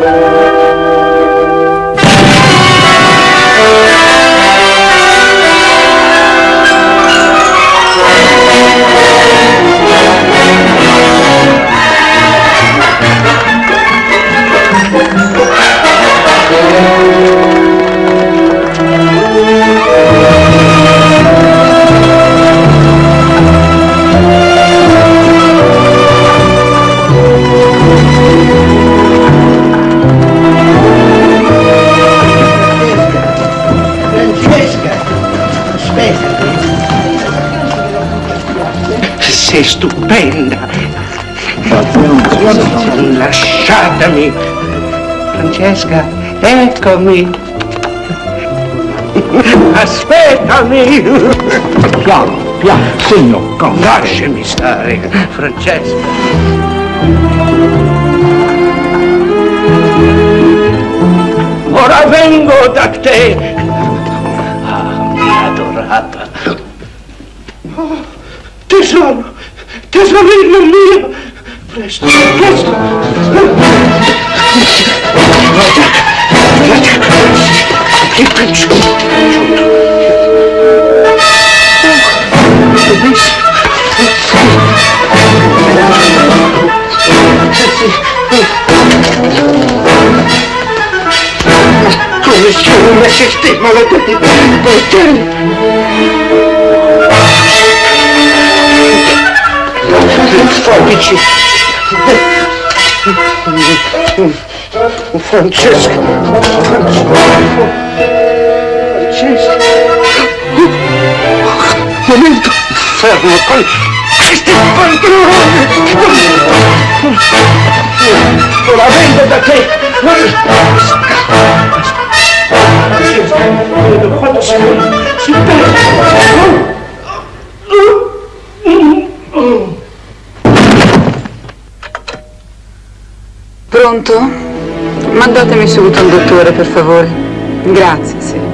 Francesca! Lasciatemi. Francesca, eccomi. Aspettami. Piano, piano, segno, calma. Lasciami stare, Francesca. Ora vengo da te. Ah, mia adorata. Tesoro, tesorino mio. точно, точно. Вот так, вот так. И крючок. Полностью уносишь ты, молодой, болтарь. Фабичи. Francesco. Francesco. Momento. Fermo con questi pantaloni. Ora vengo da te. Vedo quanto si si perde. Mandatemi subito un dottore, per favore. Grazie, sì.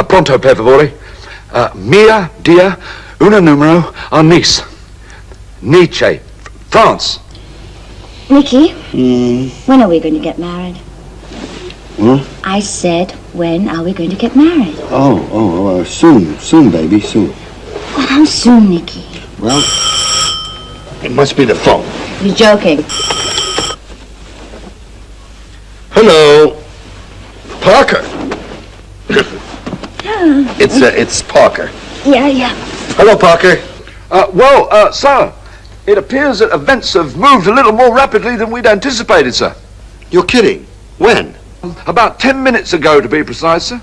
Ah, pronto, per favore. Ah, mia, dia, una numero a Nice. Nizza, France. Nicky, when are we going to get married? Huh? I said, when are we going to get married? Oh, oh, uh, soon, soon, baby, soon. Oh, how soon, Nicky? Well, it must be the phone. You're joking. Hello, Parker. It's uh, it's Parker. Yeah, yeah. Hello, Parker. Uh, well, uh, sir, it appears that events have moved a little more rapidly than we'd anticipated, sir. You're kidding. When? About ten minutes ago, to be precise, sir.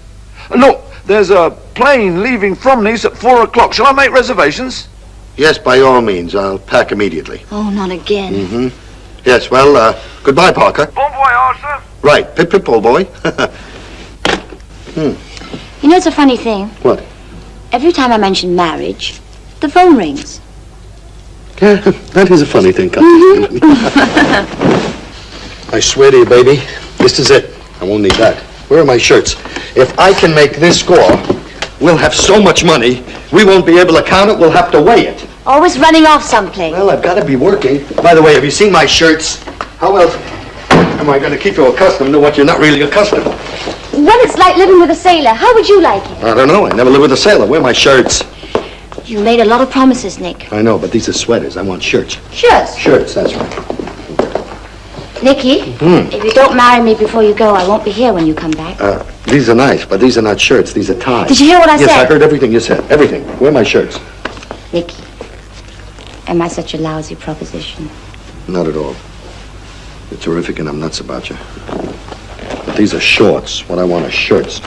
Uh, Look, there's a plane leaving from Nice at four o'clock. Shall I make reservations? Yes, by all means. I'll pack immediately. Oh, not again. Mm-hmm. Yes. Well, uh, goodbye, Parker. Bon voyage, sir. Right. Pip, pip, old boy. You know, it's a funny thing. What? Every time I mention marriage, the phone rings. Yeah, that is a funny thing, Captain. Mm-hmm. I swear to you, baby, this is it. I won't need that. Where are my shirts? If I can make this score, we'll have so much money, we won't be able to count it, we'll have to weigh it. Always running off someplace. Well, I've got to be working. By the way, have you seen my shirts? How else am I going to keep you accustomed to what you're not really accustomed to? Well, it's like living with a sailor. How would you like it? I don't know. I never lived with a sailor. Where are my shirts? You made a lot of promises, Nick. I know, but these are sweaters. I want shirts. Shirts. Shirts, that's right. Nicky, Hmm. if you don't marry me before you go, I won't be here when you come back. Uh, These are nice, but these are not shirts. These are ties. Did you hear what I yes, said? Yes, I heard everything you said. Everything. Where are my shirts? Nicky, am I such a lousy proposition? Not at all. You're terrific, and I'm nuts about you. But these are shorts. What I want are shirts.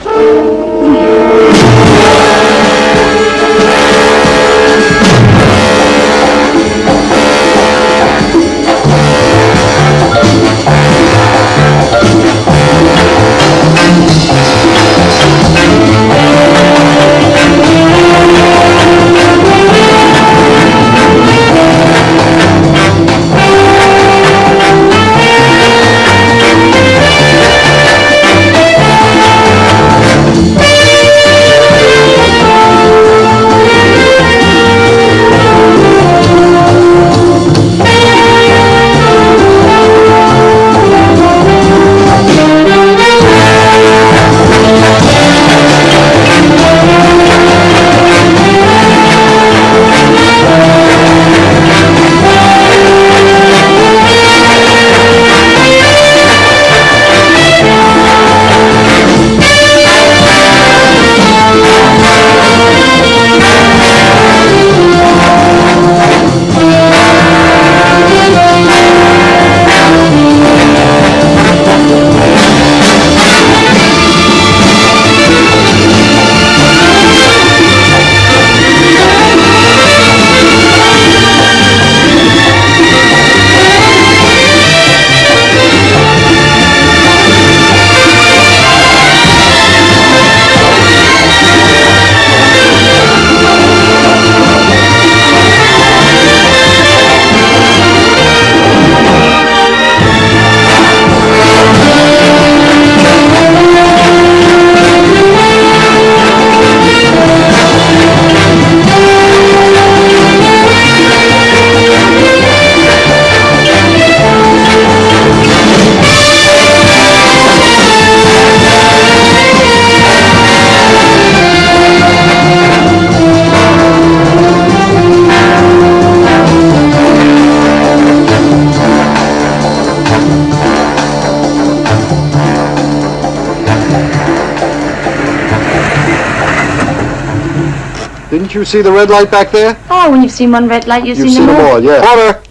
Didn't you see the red light back there? Oh, when you've seen one red light, you've, You've seen, seen them them all. all, yeah. Order!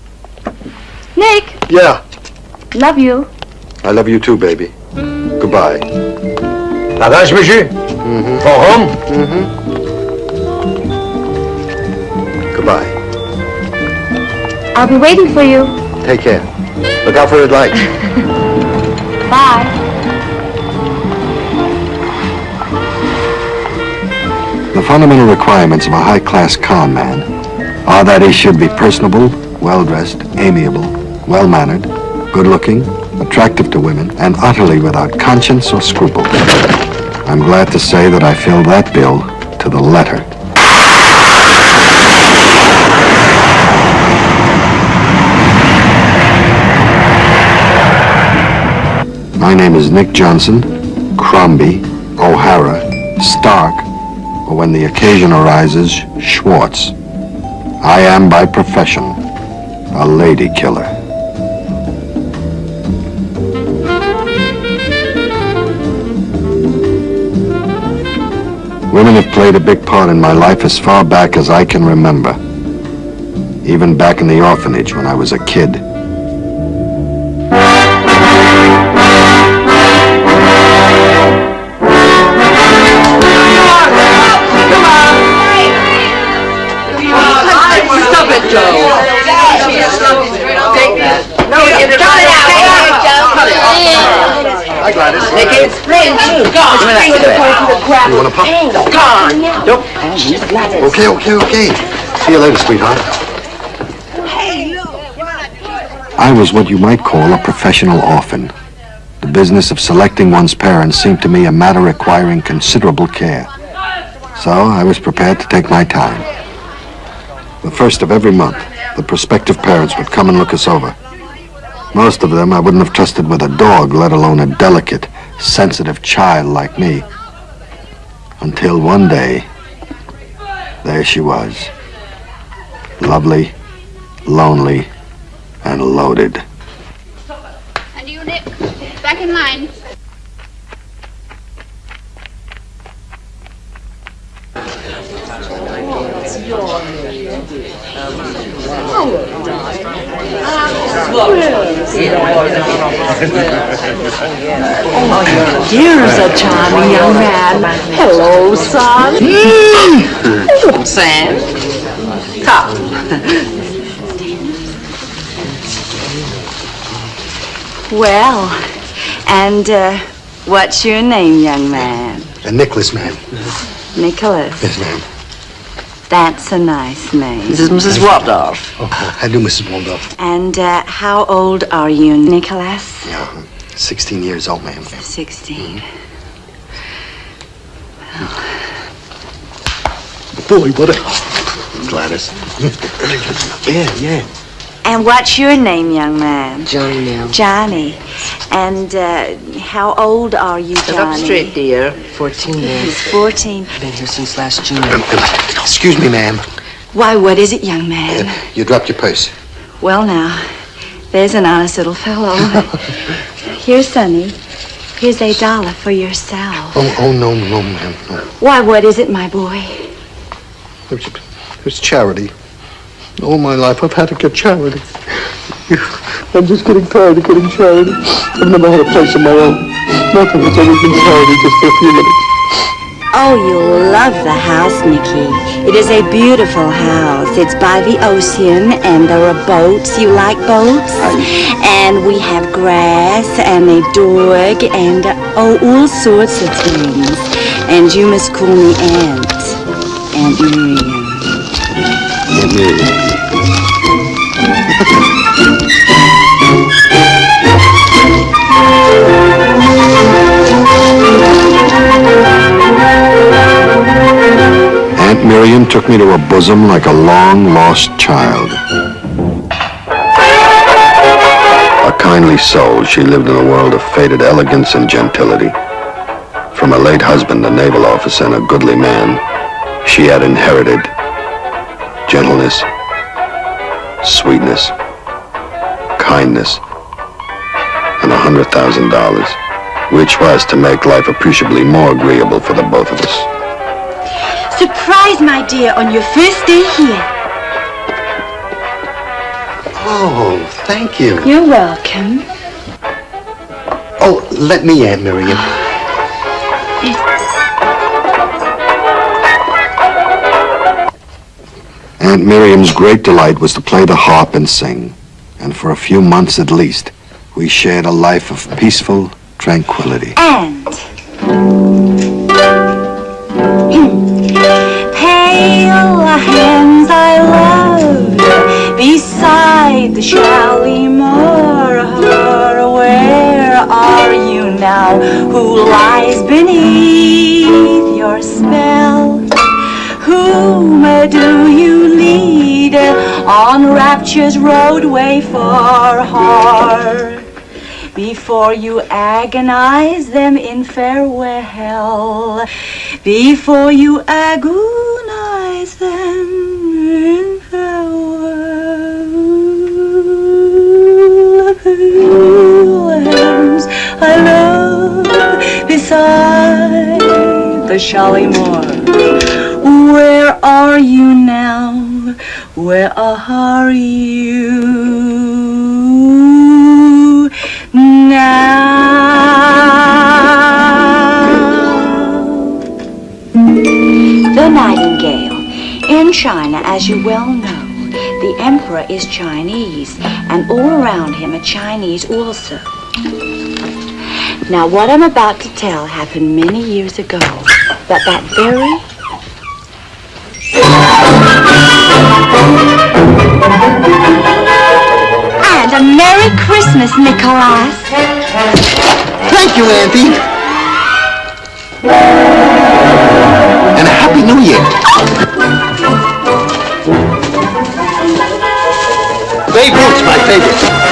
Nick, Yeah. love you. I love you too, baby. Goodbye. Lavage, monsieur? Mm-hmm. For home? Mm-hmm. Goodbye. I'll be waiting for you. Take care. Look out for red light. Bye. Fundamental requirements of a high-class con man are that he should be personable, well-dressed, amiable, well-mannered, good-looking, attractive to women, and utterly without conscience or scruple. I'm glad to say that I filled that bill to the letter. My name is Nick Johnson, Crombie, O'Hara, Stark, or when the occasion arises, Schwartz. I am by profession a lady killer. Women have played a big part in my life as far back as I can remember. Even back in the orphanage when I was a kid. Okay, okay, okay. See you later, sweetheart. Hey, look. I was what you might call a professional orphan. The business of selecting one's parents seemed to me a matter requiring considerable care. So I was prepared to take my time. The first of every month, the prospective parents would come and look us over. Most of them I wouldn't have trusted with a dog, let alone a delicate, sensitive child like me. Until one day, there she was. Lovely, lonely, and loaded. And you, Nick, back in line. Here's a charming young man. Hello, son. Sam. Come. Well, and uh, what's your name, young man? A Nicholas, ma'am. Nicholas. Yes, ma'am. That's a nice name. This is Mrs. Waldorf. Oh, I do, Mrs. Waldorf. And uh, how old are you, Nicholas? Yeah, 16 years old, ma'am. 16. Boy, what a... Gladys. yeah, yeah. And what's your name, young man? Johnny now. Johnny. And uh, how old are you, Johnny? Up Johnny? straight, dear. 14 years. 14. Been here since last June. Um, um, excuse me, ma'am. Why, what is it, young man? Uh, you dropped your purse. Well, now, there's an honest little fellow. Here's Sonny. Here's a dollar for yourself. Oh, oh no, no, ma'am. No. Why, what is it, my boy? It's, it's charity. All my life I've had to get charity. I'm just getting tired of getting charity. I've never had a place of my own. Nothing. It's always been charity just for a few minutes. Oh, you'll love the house, Nicky. It is a beautiful house. It's by the ocean, and there are boats. You like boats? And we have grass, and a dog, and uh, oh, all sorts of things. And you must call me Aunt. Aunt Miriam. Aunt Miriam took me to her bosom like a long-lost child. A kindly soul, she lived in a world of faded elegance and gentility. From her late husband, a naval officer and a goodly man, she had inherited gentleness, sweetness, kindness, and a hundred thousand dollars, which was to make life appreciably more agreeable for the both of us. Surprise, my dear, on your first day here. Oh, thank you. You're welcome. Oh, let me, Aunt Miriam. Aunt Miriam's great delight was to play the harp and sing. And for a few months at least, we shared a life of peaceful tranquility. And pale hands I love beside the Shalimar. Where are you now? Who lies beneath your spell? Whom do you lead eh? on rapture's roadway far, heart? Before you agonize them in farewell, before you agonize them in farewell. I love beside the Shalimar. Where are you now? Where are you now? The Nightingale. In China, as you well know, the emperor is Chinese, and all around him are Chinese also. Now, what I'm about to tell happened many years ago, but that very And a Merry Christmas, Nicholas. Thank you, Auntie. And a Happy New Year. Babe Ruth's my favorite.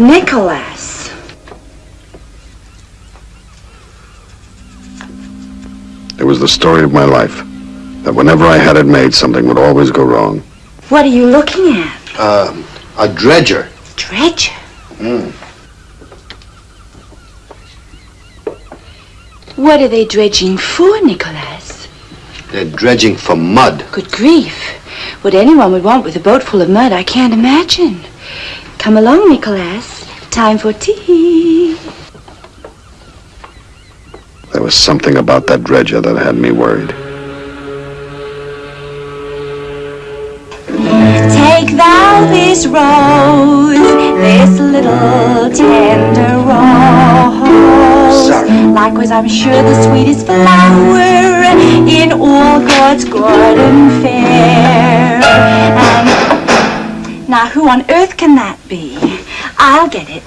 Nicholas. It was the story of my life. That whenever I had it made, something would always go wrong. What are you looking at? Uh, A dredger. Dredger? Mm. What are they dredging for, Nicholas? They're dredging for mud. Good grief. What anyone would want with a boat full of mud, I can't imagine. Come along, Nicholas. Time for tea. There was something about that dredger that had me worried. Take thou this rose, this little tender rose. Sorry. Likewise, I'm sure the sweetest flower in all God's garden fair. And now, who on earth can that be? I'll get it.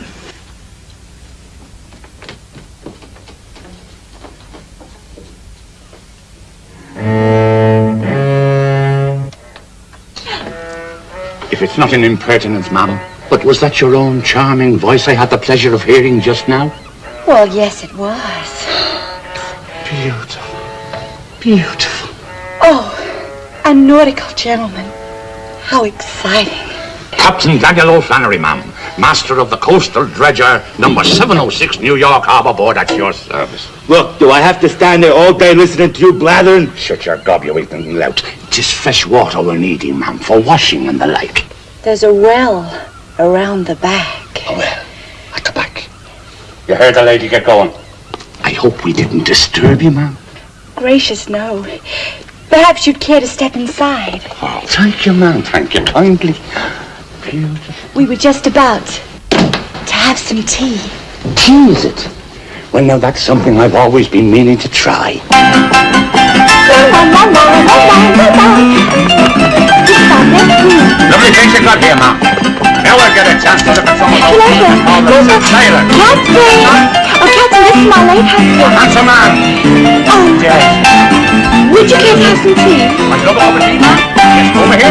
If it's not an impertinence, ma'am, but was that your own charming voice I had the pleasure of hearing just now? Well, yes, it was. Beautiful. Beautiful. Oh, a nautical gentleman. How exciting. Captain Daniel O'Flannery, ma'am, master of the coastal dredger, number 706 New York Harbor Board at your service. Look, do I have to stand there all day listening to you blathering? Shut your gob, you ignorant lout. Tis fresh water we're needing, ma'am, for washing and the like. There's a well around the back. Oh, well, at the back. You heard the lady get going. I hope we didn't disturb you, ma'am. Gracious, no. Perhaps you'd care to step inside. Oh, thank you, ma'am. Thank you kindly. Beautiful. We were just about to have some tea. Tea, is it? Well, now, that's something I've always been meaning to try. Lovely things you got here, ma'am. Now we'll get a chance to look at some of those Captain! called the sailor. Captain! Oh, Captain, this is my late husband. Handsome man. Oh, Yes. would you care to have some tea? Want to look over tea, ma'am? Yes, over here.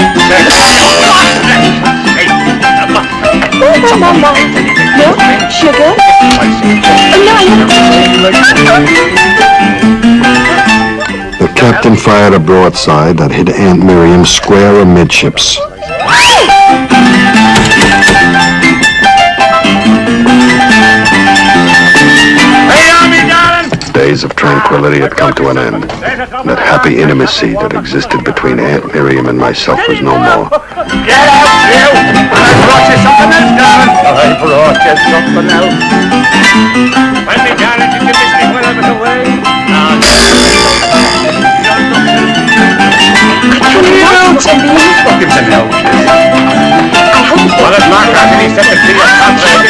Oh, no. Milk? Sugar? No, The captain fired a broadside that hit Aunt Miriam square amidships. Days of tranquility had come to an end. That happy intimacy that existed between Aunt Miriam and myself was no more. Get out, you! I brought you something else, darling. I brought you something else. Well, me, darling, did you miss me when I was away? No. Give us a no. Well, if Mark Anthony said to see us contract, he's here to talk. Your health.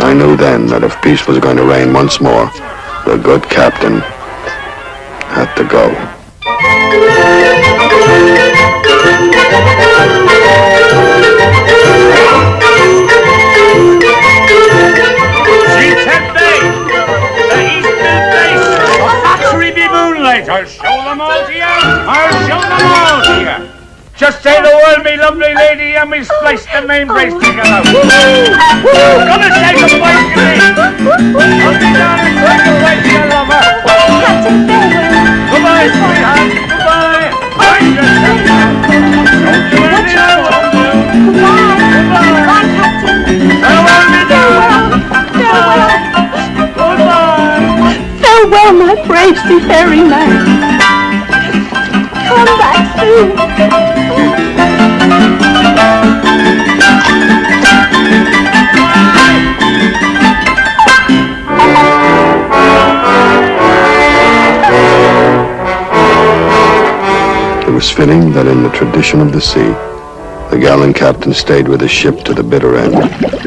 I knew then that if peace was going to reign once more, the good captain had to go. I'll show them all to you. I'll show them all to you. Just say the word, me lovely lady, and we splice the main brace together. Gonna say goodbye to Farewell, my brave seafaring man. Come back soon. It was fitting that in the tradition of the sea, the gallant captain stayed with his ship to the bitter end.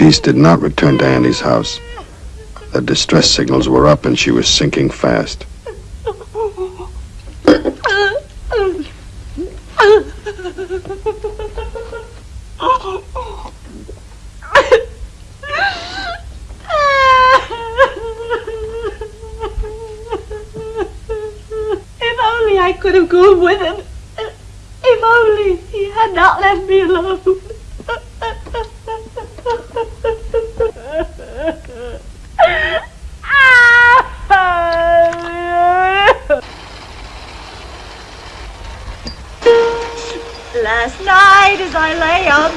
Peace did not return to Annie's house. The distress signals were up and she was sinking fast. If only I could have gone with him. If only he had not left me alone. Last night as I lay on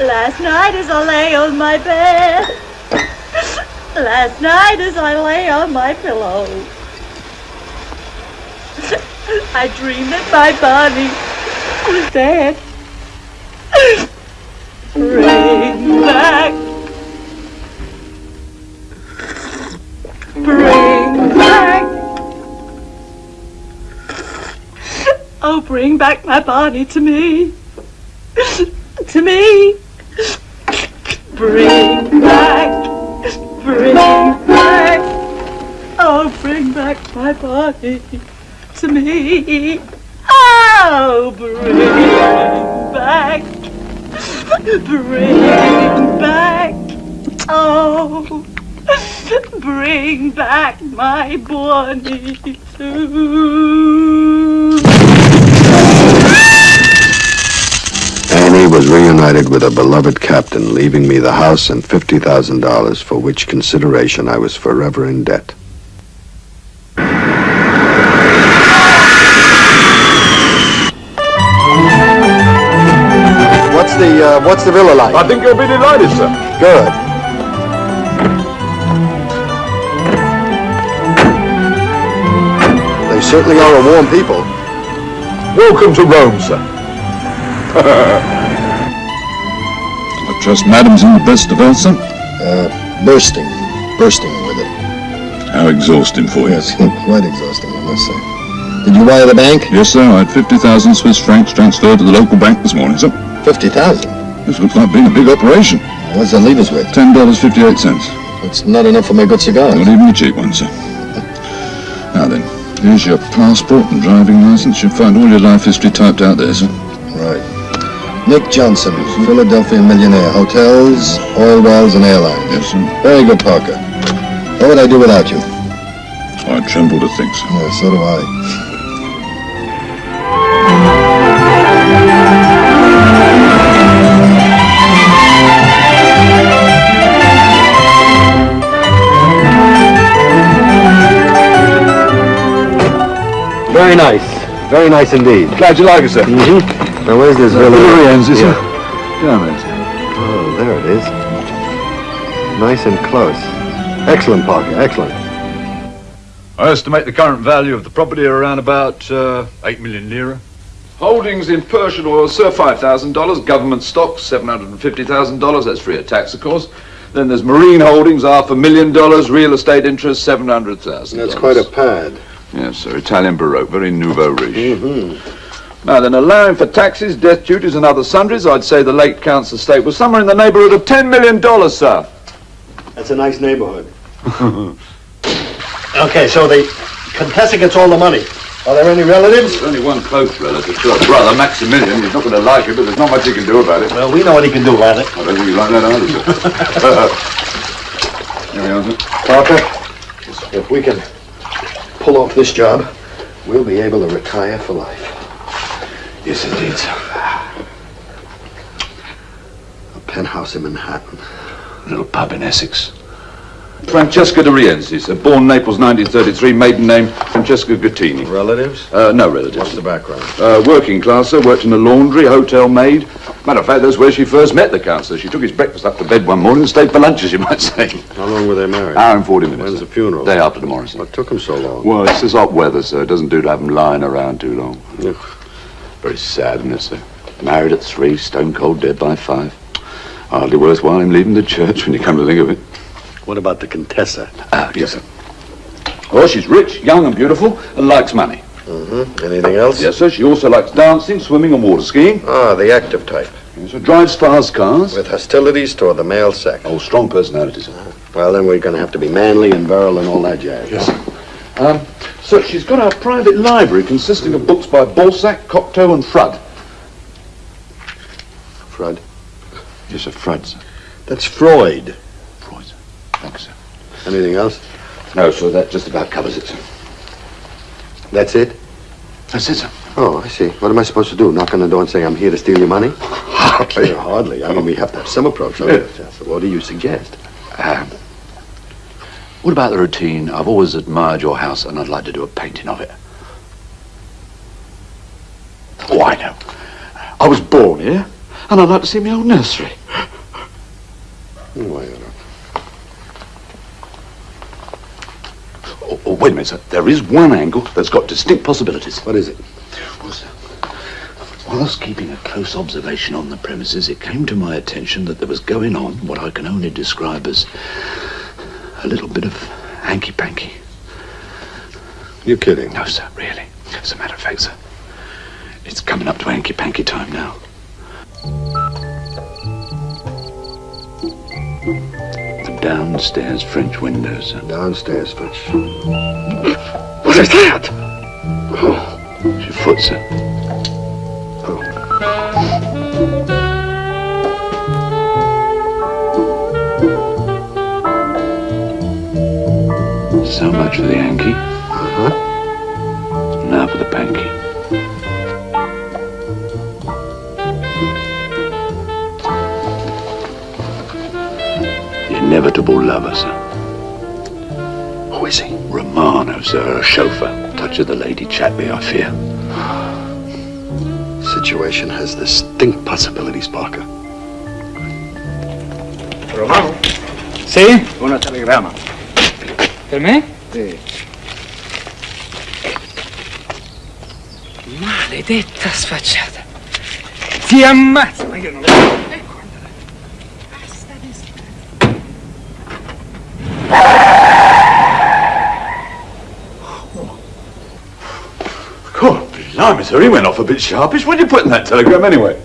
last night as I lay on my bed, last night as I lay on my pillow, I dreamed that my body was dead. Bring back, bring back. Oh, bring back my body to me. To me. Bring back, bring back. Oh, bring back my body reunited with a beloved captain, leaving me the house and $50,000 for which consideration I was forever in debt. What's the, uh, what's the villa like? I think you'll be delighted, sir. Good. They certainly are a warm people. Welcome to Rome, sir. Trust Madam's in the best of health, sir. Uh, bursting. Bursting with it. How exhausting for you. Yes, quite exhausting, I must say. Did you wire the bank? Yes, sir. I had 50,000 Swiss francs transferred to the local bank this morning, sir. 50,000. This looks like being a big operation. What's that leave us with? $10.58. It's not enough for my good cigars. Not even a cheap one, sir. Now then, here's your passport and driving license. You'll find all your life history typed out there, sir. Right. Nick Johnson, Philadelphia millionaire. Hotels, oil wells, and airlines. Yes, sir. Very good, Parker. What would I do without you? I tremble to think, sir. Yeah, so do I. Very nice. Very nice indeed. Glad you like it, sir. Mm-hmm. Now, where's this villa? Lorien's, Yeah. Down there. Oh, there it is. Nice and close. Excellent, Parker. Excellent. I estimate the current value of the property around about uh, 8 million lira. Holdings in Persian oil, sir, $5,000. Government stocks, $750,000. That's free of tax, of course. Then there's marine holdings, half a million dollars. Real estate interest, $700,000. That's quite a pad. Yes, sir. Italian Baroque, very nouveau riche. Mm-hmm. Now then, allowing for taxes, death duties, and other sundries, I'd say the late count's estate was somewhere in the neighborhood of $10 million, sir. That's a nice neighborhood. okay, so the Contessa gets all the money. Are there any relatives? There's only one close relative, sir. Brother, Maximilian. He's not going to like it, but there's not much he can do about it. Well, we know what he can do about it. I don't think you like that either, sir. Here we are, sir. Parker, if we can pull off this job, we'll be able to retire for life. Yes, indeed, sir. A penthouse in Manhattan. A little pub in Essex. Francesca de Rienzi, sir. Born Naples, 1933. Maiden name, Francesca Gattini. Relatives? Uh, no relatives. What's the background? Uh, working class, sir. Worked in a laundry, hotel maid. Matter of fact, that's where she first met the count, sir. She took his breakfast up to bed one morning and stayed for lunch, as you might say. How long were they married? Hour and 40 minutes. When's the funeral? Day after tomorrow, sir. What took them so long? Well, it's this hot weather, sir. It doesn't do to have them lying around too long. Yeah. Very sad, isn't it, sir? Married at three, stone cold dead by five. Hardly worthwhile him leaving the church when you come to think of it. What about the Contessa? Ah, yes, sir. Well, she's rich, young and beautiful, and likes money. Mm-hmm. Anything else? Yes, sir. She also likes dancing, swimming, and water skiing. Ah, the active type. Yes, sir. Drives fast cars. With hostilities toward the male sex. Oh, strong personality, sir. Well, then we're going to have to be manly and virile and all that jazz. Yes, sir. Um, Sir, she's got our private library consisting of books by Balzac, Cocteau, and Frud. Frud? Yes, sir, Frud, sir. That's Freud. Freud, sir. Thanks, sir. Anything else? No, sir, that just about covers it, sir. That's it? That's it, sir. Oh, I see. What am I supposed to do? Knock on the door and say I'm here to steal your money? Hardly. Hardly. I mean, we have to have some approach. So what do you suggest? Um, what about the routine? I've always admired your house and I'd like to do a painting of it. Oh, I know. I was born here and I'd like to see my old nursery. Why not? Uh, oh, oh, wait a minute, sir. There is one angle that's got distinct possibilities. What is it? Well, sir, whilst keeping a close observation on the premises, it came to my attention that there was going on what I can only describe as a little bit of hanky-panky. You're kidding. No, sir, really. As a matter of fact, sir, it's coming up to hanky-panky time now. The downstairs French window, sir. Downstairs, French. What is that? Oh, it's your foot, sir. Oh. So much for the Yankee. Uh-huh. Now for the Panky. The inevitable lover, sir. Who is he? Romano, sir, a chauffeur. Touch of the lady Chatby, I fear. Situation has distinct possibilities, Parker. Romano. Sì? Una telegramma. Per me? Sì. Maledetta sfacciata. Ti ammazzo, ma io non God, blimey, sir, he went off a bit sharpish. What did you put in that telegram anyway?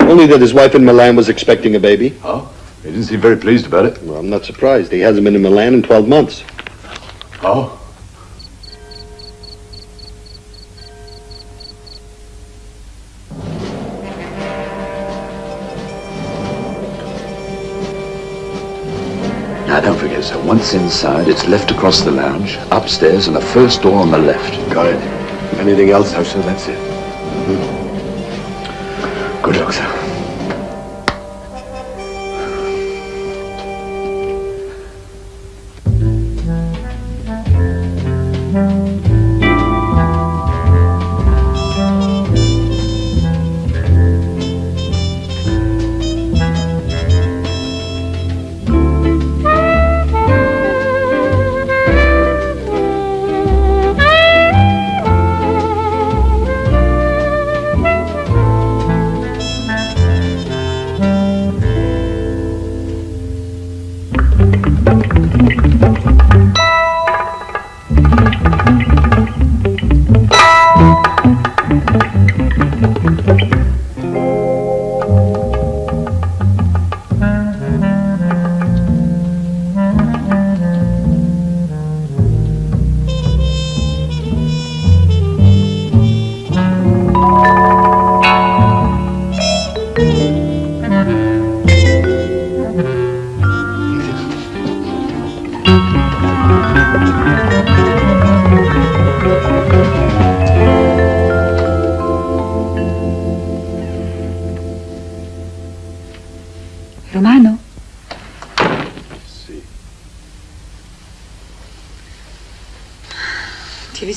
Only that his wife in Milan was expecting a baby. Oh? He didn't seem very pleased about it. Well, I'm not surprised. He hasn't been in Milan in 12 months. Oh? Now, don't forget, sir, once inside, it's left across the lounge, upstairs, and the first door on the left. Got it. Anything else? No, sir, that's it. Good luck, sir.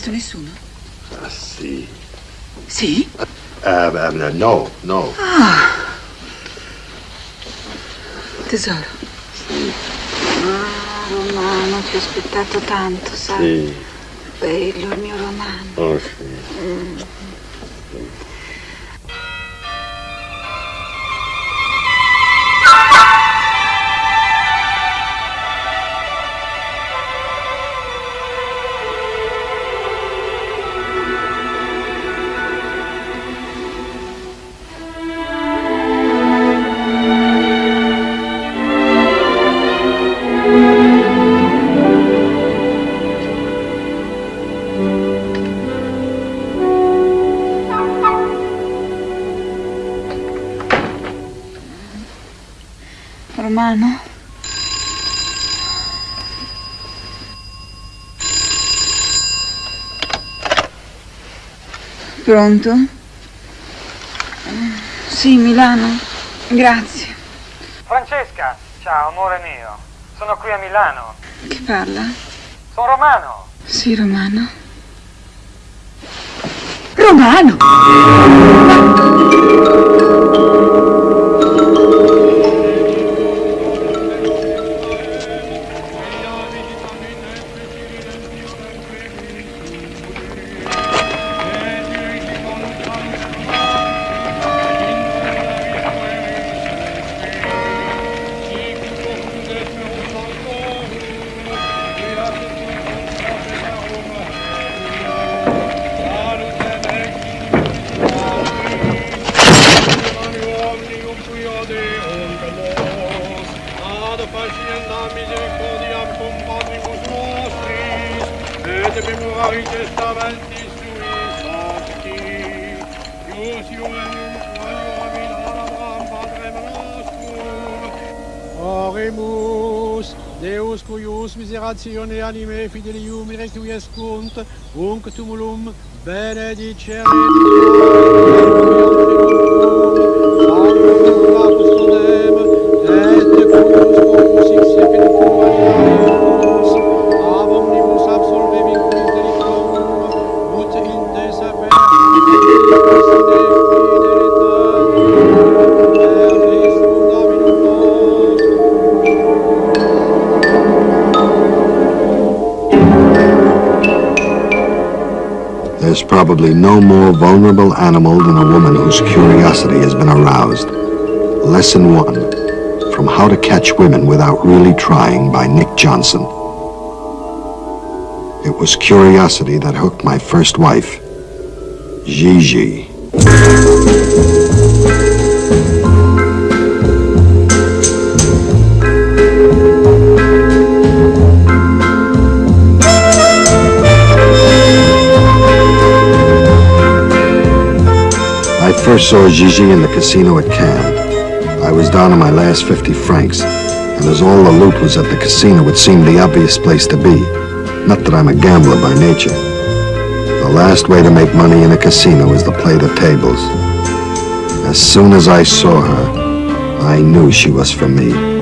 Visto nessuno? Ah, sì. Sì? Uh, uh, no, no. Ah. Tesoro. Ah, Romano, ti ho aspettato tanto, sai? Sì. Bello il mio Romano. Oh, Pronto? Sì, Milano. Grazie. Francesca, ciao amore mio. Sono qui a Milano. Chi parla? Sono Romano. Sì, Romano. Romano! Oremus, Deus cuius miseratione anime fidelium unc tumulum benedicere probably no more vulnerable animal than a woman whose curiosity has been aroused. Lesson one From How to Catch Women Without Really Trying by Nick Johnson. It was curiosity that hooked my first wife, Gigi. First saw Gigi in the casino at Cannes. I was down to my last 50 francs, and as all the loot was at the casino, it seemed the obvious place to be. Not that I'm a gambler by nature. The last way to make money in a casino is to play the tables. As soon as I saw her, I knew she was for me.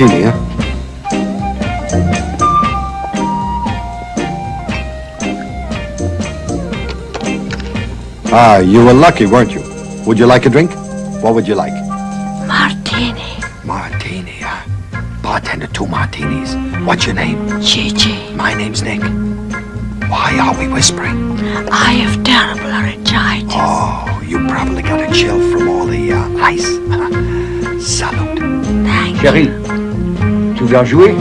Huh? Ah, you were lucky, weren't you? Would you like a drink? What would you like? Martini. Martini, huh? Bartender, two martinis. What's your name? Gigi. My name's Nick. Why are we whispering? I have terrible laryngitis. Oh, you probably got a chill from all the uh, ice. Salute. Thank Chérie, nous a joué.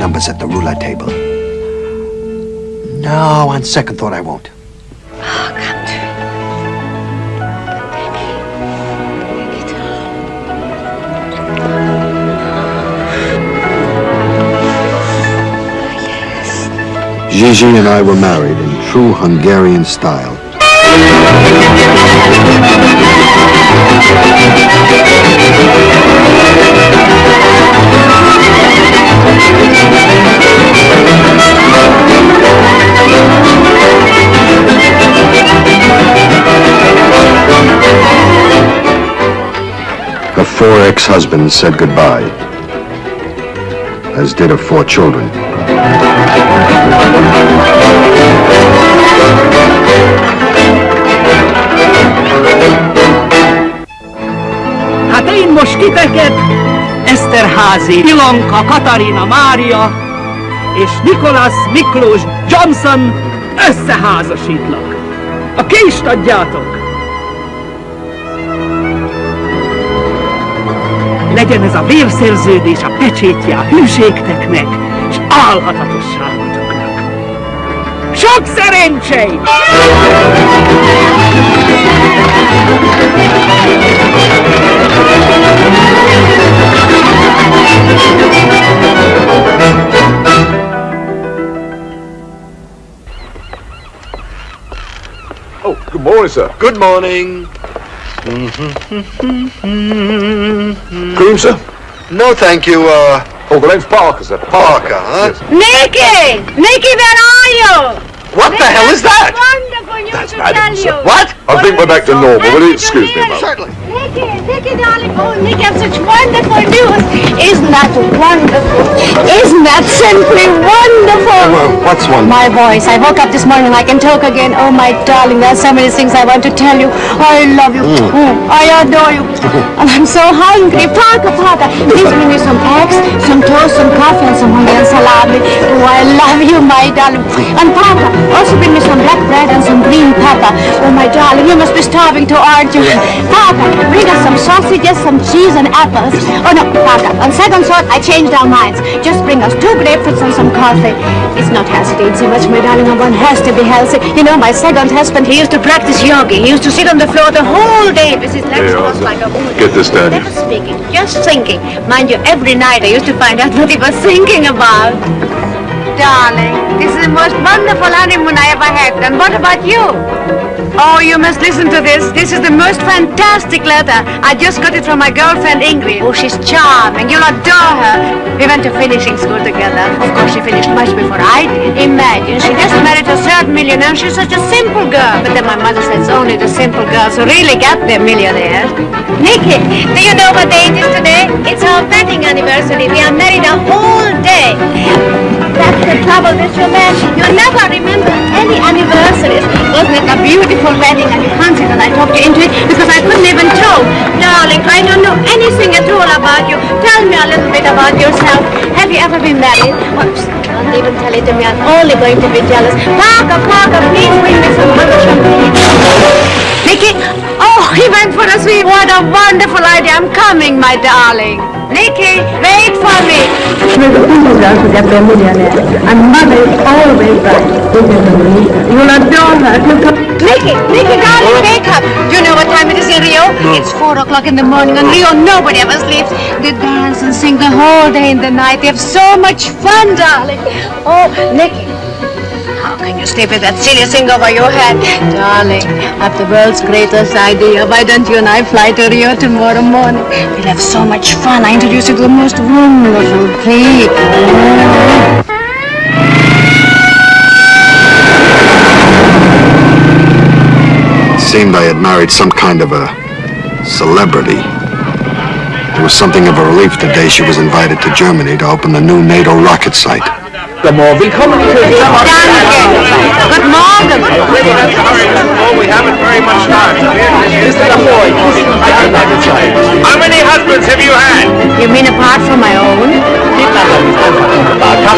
Numbers at the roulette table. No, on second thought, I won't. Gigi and I were married in true Hungarian style. Four ex-husbands said goodbye, as did her four children. Hát én most titeket, Eszterházi, Ilonka, Katarina, Mária és Nikolas Miklós Johnson összeházasítlak. A kést adjátok! Legyen ez a vérszerződés a pecsétje a hűségteknek és álhatatosságotoknak. Sok szerencsét! Oh, good morning, sir. Good morning. Cream, sir? No, thank you, uh... Oh, the name's Parker, sir. Parker, huh? Nicky! Nicky, where are you? What the hell is that? That's Madam, sir. What? I think we're back to normal. Will you excuse me, ma'am? Certainly. Nicky, Nicky, darling. Oh, Nicky, I have such wonderful news. Isn't that wonderful? Isn't that simply wonderful? Well, what's one? My voice. I woke up this morning. I can talk again. Oh, my darling, there are so many things I want to tell you. I love you. Mm. Oh, I adore you. and I'm so hungry. Parker, Parker, please bring me some eggs, some toast, some coffee, and some Hungarian salami. Oh, I love you, my darling. And Parker, also bring me some black bread and some green pepper. Oh, my darling, you must be starving too, aren't you? Parker, bring us some sausages, some cheese, and apples. Oh, no, Parker, on second thought, I changed our minds. Just bring us two grapefruits and some coffee. It's not healthy to eat so much, my darling, and one has to be healthy. You know, my second husband, he used to practice yoga. He used to sit on the floor the whole day with his legs crossed like a Buddha. Get this down Never speaking, just thinking. Mind you, every night I used to find out what he was thinking about. Darling, this is the most wonderful honeymoon I ever had. And what about you? Oh, you must listen to this. This is the most fantastic letter. I just got it from my girlfriend Ingrid. Oh, she's charming. You'll adore her. We went to finishing school together. Of course, she finished much before I did. Imagine, she just married a third millionaire. She's such a simple girl. But then my mother says only the simple girls who really get their millionaires. Nicky, do you know what day it is today? It's our wedding anniversary. We are married a whole day. That's the trouble with your man. You never remember any anniversaries. Wasn't it a beautiful wedding? And you can't say that I talked you into it because I couldn't even tell. Darling, I don't know anything at all about you. Tell me a little bit about yourself. Have you ever been married? Oops, don't even tell it to me. I'm only going to be jealous. Parker, Parker, please bring me some champagne. Nicky, oh, he went for a sweet. What a wonderful idea. I'm coming, my darling. Nicky, wait for me. With the simple girl to get their millionaire. And mother is always right. You'll adore her. Nicky, Nicky, darling, wake up. Do you know what time it is in Rio? It's four o'clock in the morning. In Rio, nobody ever sleeps. They dance and sing the whole day and the night. They have so much fun, darling. Oh, Nicky. How can you sleep with that silly thing over your head? Darling, I've the world's greatest idea. Why don't you and I fly to Rio tomorrow morning? We'll have so much fun. I introduce you to the most wonderful people. Seemed I had married some kind of a celebrity. It was something of a relief the day she was invited to Germany to open the new NATO rocket site. Lamore. Willkommen in Kirchhoff. Good morning. Oh, we haven't very much time. Mr. Lamore, How many husbands have you had? You mean apart from my own?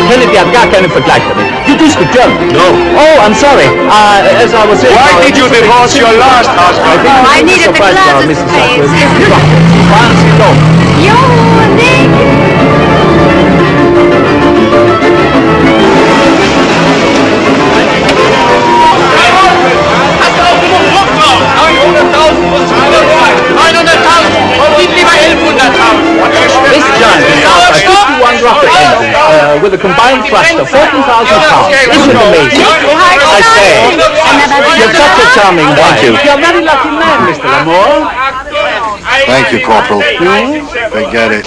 Kennedy hat gar keinen Vergleich damit. You do speak German? No. Oh, I'm sorry. Uh, as I was saying... Why did you divorce your last husband? I needed the glasses, please. You, Nick. This giant is out by 51 rocket engines uh, with a combined thrust of 14,000 pounds. Isn't it amazing? I say, you're such a charming wife. you. You're a very lucky man, Mr. Lamore. Thank you, Corporal. Forget it.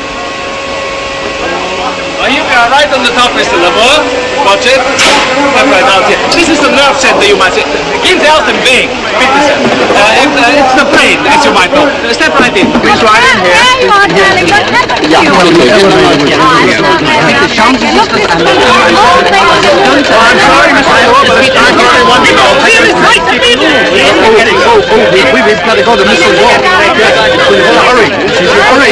right on the top, Mr. Lamore. Watch it. Right out here. This is the nerve center, you might say. Give the Elton Bing. Bitte sehr. Uh, it, uh, it's the brain, as you might know. Uh, Step right in. Please right in here. There you are, darling. What happened to Yeah, you? well, okay. Oh, I'm sorry, Mr. Lamore, but it's time for everyone to go. Oh, oh, we, we, we've got to go to Mr. Wall. Hurry, hurry.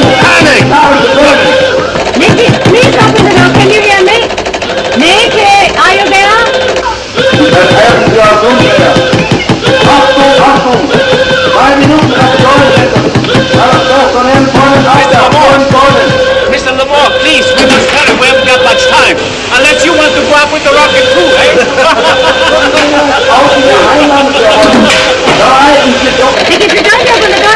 panic! Nicky, please open the door. Can you hear me? Nicky, are you there? Mr. Lamore, please, we must hurry. We haven't got much time. Unless you want to go up with the rocket too, eh? Nicky, if you don't open the door,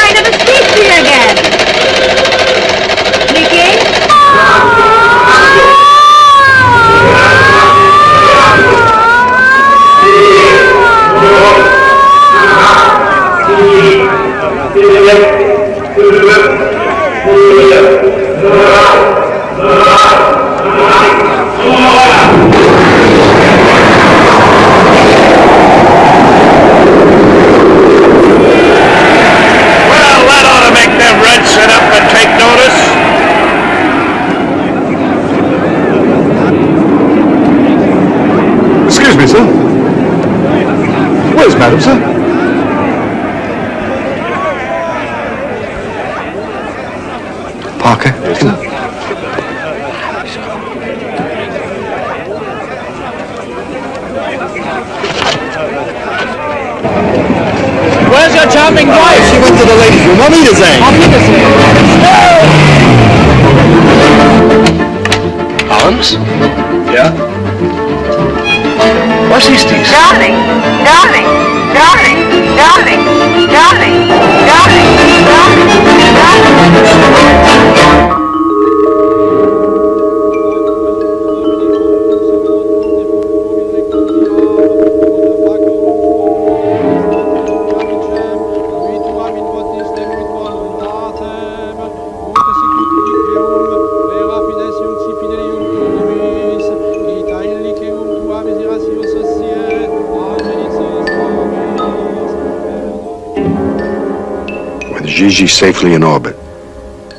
Gigi safely in orbit,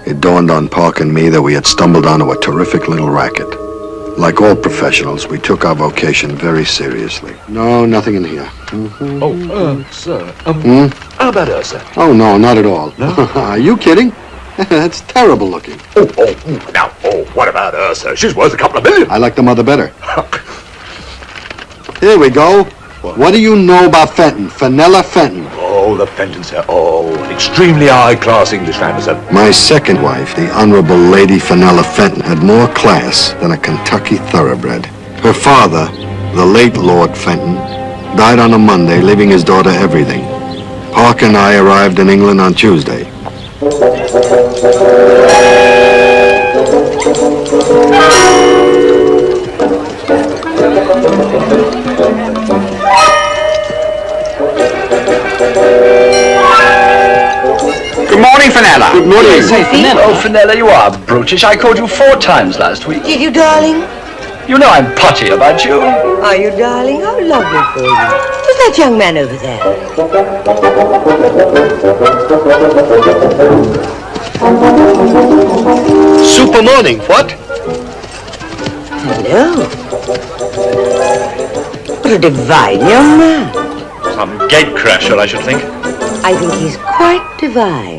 it dawned on Park and me that we had stumbled onto a terrific little racket. Like all professionals, we took our vocation very seriously. No, nothing in here. Oh, uh, sir. Um, Hmm? how about her, sir? Oh, no, not at all. Are you kidding? That's terrible looking. Oh, oh, now, oh, what about her, sir? She's worth a couple of million. I like the mother better. Here we go. What do you know about Fenton? Fenella Fenton. Oh, the Fenton, sir. Oh, extremely high-class Englishman, sir. My second wife, the Honorable Lady Fenella Fenton, had more class than a Kentucky thoroughbred. Her father, the late Lord Fenton, died on a Monday, leaving his daughter everything. Parker and I arrived in England on Tuesday. Morning. Say, Fenella. Oh, Fenella, you are brutish. I called you four times last week. Did you, darling? You know I'm potty about you. Are you, darling? How lovely for you. Who's that young man over there? Super morning, what? Hello. What a divine young man. Some gatecrasher, I should think. I think he's quite divine.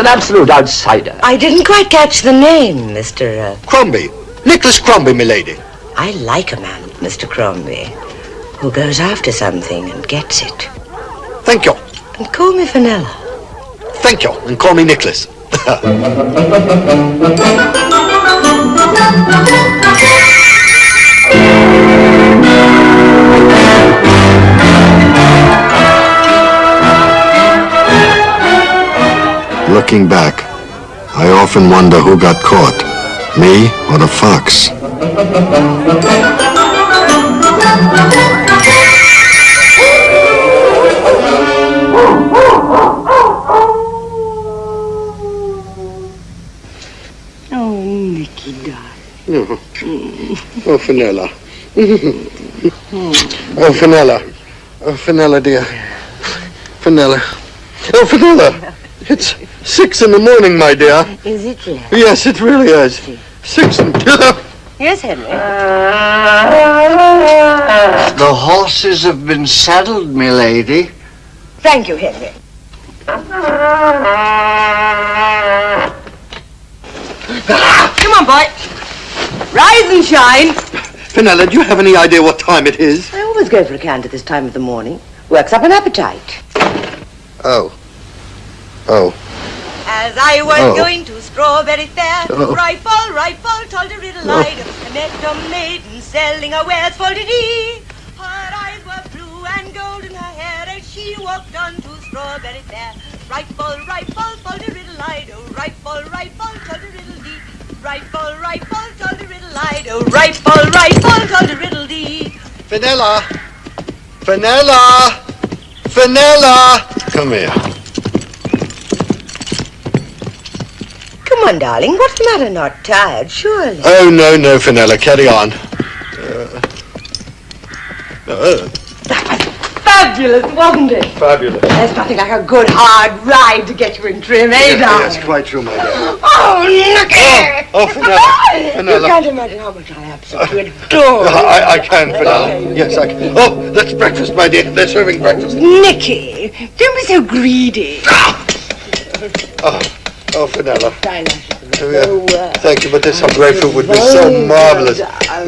An absolute outsider. I didn't quite catch the name, Mr. Uh, Crombie. Nicholas Crombie, milady. I like a man, Mr. Crombie, who goes after something and gets it. Thank you. And call me Fenella. Thank you. And call me Nicholas. Looking back, I often wonder who got caught, me or the fox. Oh, Nicky, darling. Oh, oh Fenella. oh, Fenella. Oh, Fenella, dear. Fenella. Oh, Fenella. It's six in the morning, my dear. Is it really? Yes, it really is. Six and... Yes, Henry. The horses have been saddled, milady. Thank you, Henry. Come on, boy. Rise and shine. Fenella, do you have any idea what time it is? I always go for a cant at this time of the morning. Works up an appetite. Oh. Oh. As I was Oh. going to Strawberry Fair, Oh. rifle, rifle, told a riddle light. I met a maiden selling her wares for the dee. Her eyes were blue and golden, her hair as she walked on to Strawberry Fair. Right ball, right ball, tolly-riddle-ido. Oh, right ball, right ball, tolly-riddle-dee. Right ball, right ball, tolly-riddle-ido. Oh, right ball, right ball, tolly-riddle-dee. Fenella! Fenella! Fenella! Come here. Come on, darling. What's the matter? Not tired, surely. Oh, no, no, Fenella. Carry on. Uh, uh, Fabulous, wasn't it? fabulous. There's nothing like a good hard ride to get you in trim, eh, Yes, darling? yes, quite true, my dear. Oh, look at Oh, Fenella. You Fenella. can't imagine how much I absolutely adore I, I can, Fenella. Yes, I can. Oh, that's breakfast, my dear. They're serving breakfast. Nicky, don't be so greedy. Oh, oh, Fenella. Oh, Yeah. Thank you, but this some grapefruit would be so marvelous.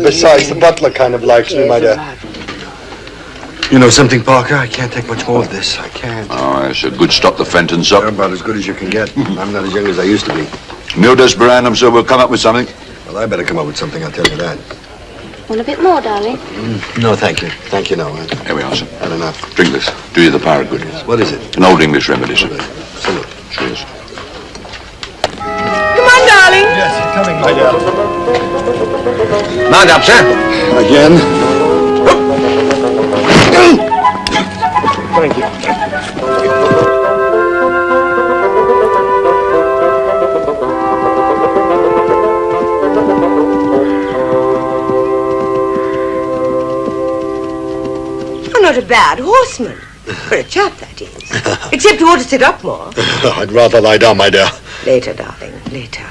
Besides, the butler kind of likes me, my dear. You know something, Parker? I can't take much more of this. I can't. Oh, it's a good stop the Fenton sup. About as good as you can get. I'm not as young as I used to be. Nildes Brandham, so we'll come up with something. Well, I better come up with something, I'll tell you that. Want a bit more, darling? Mm, no, thank you. Thank you, no. Here we are, sir. Had enough. Drink this. Do you the power good. What is it? An old English remedy, sir. Salute. Cheers. Come on, darling. Yes, coming, my dear. Mount up, sir. Again? Thank you. You're not a bad horseman. For a chap, that is. Except you ought to sit up more. I'd rather lie down, my dear. Later, darling, later.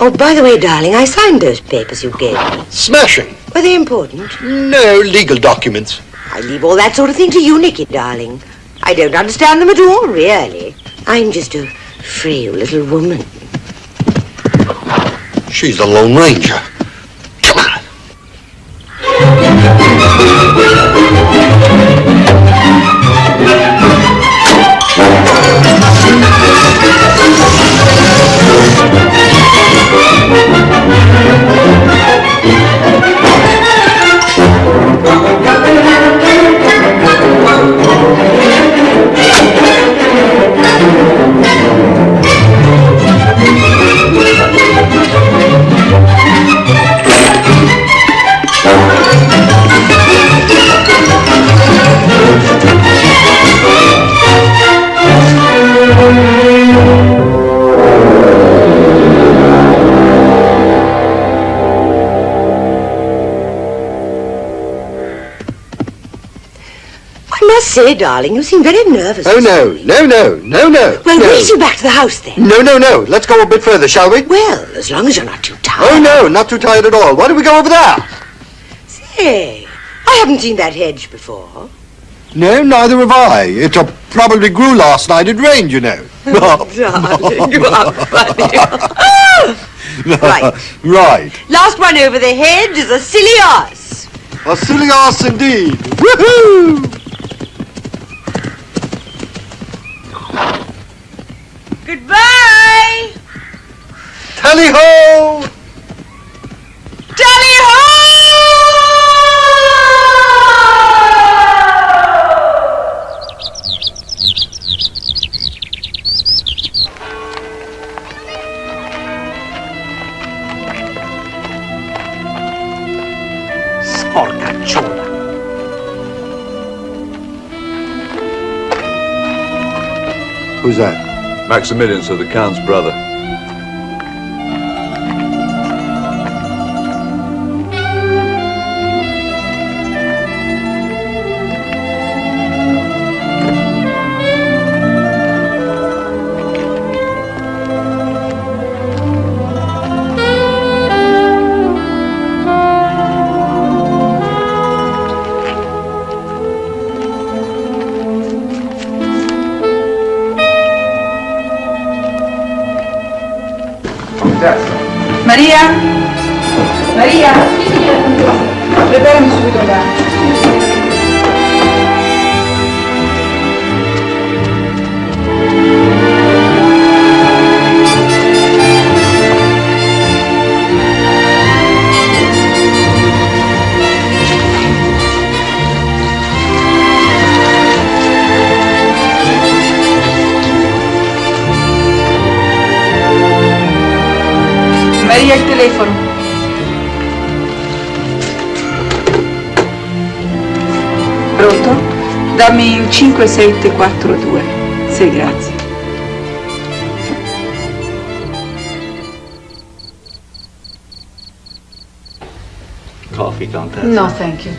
Oh, by the way, darling, I signed those papers you gave me. Smashing. Were they important? No legal documents. I leave all that sort of thing to you, Nicky, darling. I don't understand them at all, really. I'm just a frail little woman. She's the Lone Ranger. Come on. I must say, darling, you seem very nervous. Oh, no, no, no, no, no. Well, no. we'll see you back to the house then. No, no, no. Let's go a bit further, shall we? Well, as long as you're not too tired. Oh, no, not too tired at all. Why don't we go over there? Say, I haven't seen that hedge before. No, neither have I. It uh, probably grew last night. It rained, you know. darling, you are funny. Right. right. Last one over the hedge is a silly ass. A silly ass indeed. Woohoo! Goodbye. Tally ho! Tally Sporcacciona. Who's that? Maximilian, so the Count's brother. 5742. Sì, grazie. Coffee, Countess? No, thank you.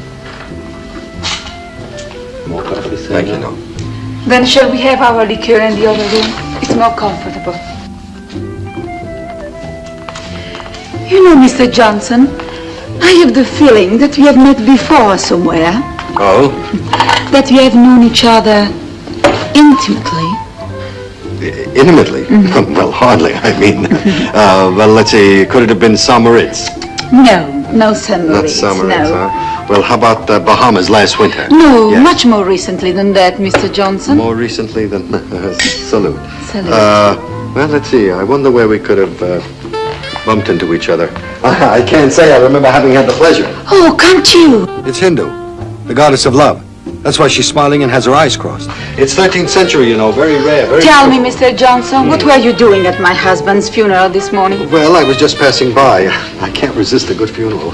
More coffee, sir? Thank you, no. Then shall we have our liqueur in the other room? It's more comfortable. You know, Mr. Johnson, I have the feeling that we have met before somewhere, Oh? that we have known each other intimately. Intimately? well, hardly, I mean. uh, well, let's see, could it have been St. Moritz? No, no San Not Moritz, St. Moritz, no. huh? Well, how about the Bahamas last winter? No, Yes. much more recently than that, Mr. Johnson. More recently than... salute. Salute. Uh, well, let's see. I wonder where we could have uh, bumped into each other. I can't say I remember having had the pleasure. Oh, can't you? It's Hindu, the goddess of love. That's why she's smiling and has her eyes crossed. It's 13th century, you know, very rare, very... Tell me, Mr. Johnson, what were you doing at my husband's funeral this morning? Well, I was just passing by. I can't resist a good funeral.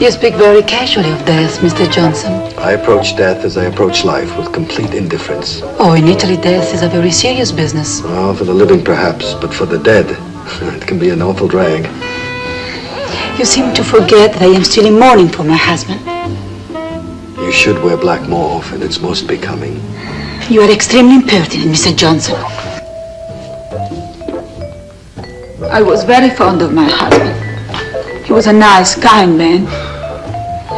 You speak very casually of death, Mr. Johnson. I approach death as I approach life, with complete indifference. Oh, in Italy, death is a very serious business. Well, for the living perhaps, but for the dead, it can be an awful drag. You seem to forget that I am still in mourning for my husband. You should wear black more often. It's most becoming. You are extremely impertinent, Mr. Johnson. I was very fond of my husband. He was a nice, kind man.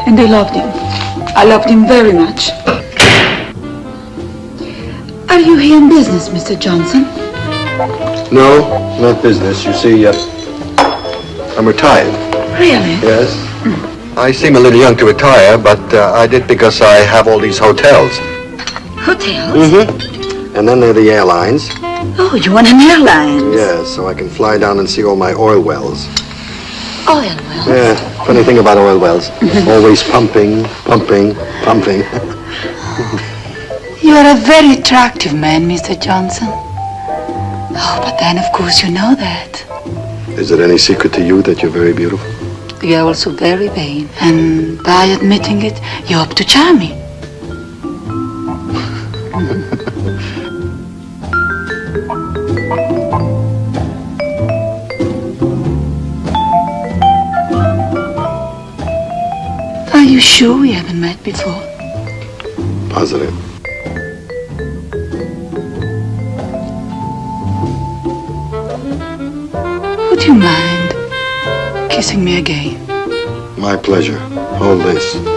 And I loved him. I loved him very much. Are you here in business, Mr. Johnson? No, not business. You see, uh, I'm retired. Really? Yes. I seem a little young to retire, but uh, I did because I have all these hotels. Hotels? Mm-hmm. And then there are the airlines. Oh, you want an airline? Yeah, so I can fly down and see all my oil wells. Oil wells? Yeah, funny thing about oil wells. Always pumping, pumping, pumping. You are a very attractive man, Mr. Johnson. Oh, but then, of course, you know that. Is it any secret to you that you're very beautiful? You are also very vain. And by admitting it, you hope to charm me. Are you sure we haven't met before? Positive. Would you mind kissing me again? My pleasure. Hold this.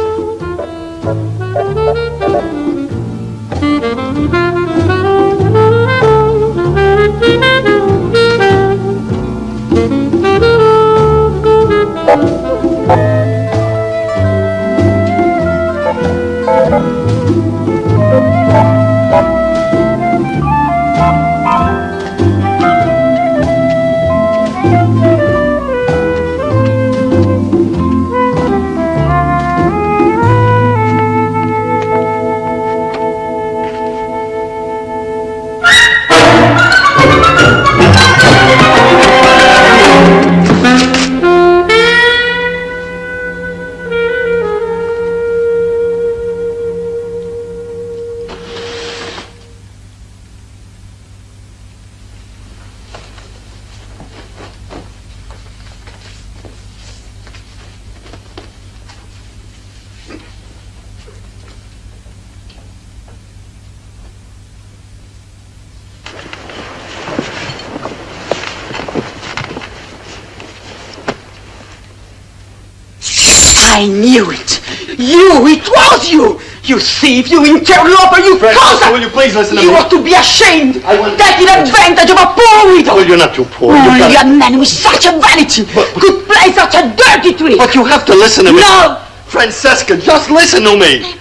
Thief, you interloper, you Francesca, cossack. will you please listen to You me? ought to be ashamed. Taking advantage of a poor widow. Well, you're not too poor. Oh, you are a man with such a vanity but could play such a dirty trick. But you have to listen to me. No. Francesca, just listen to me.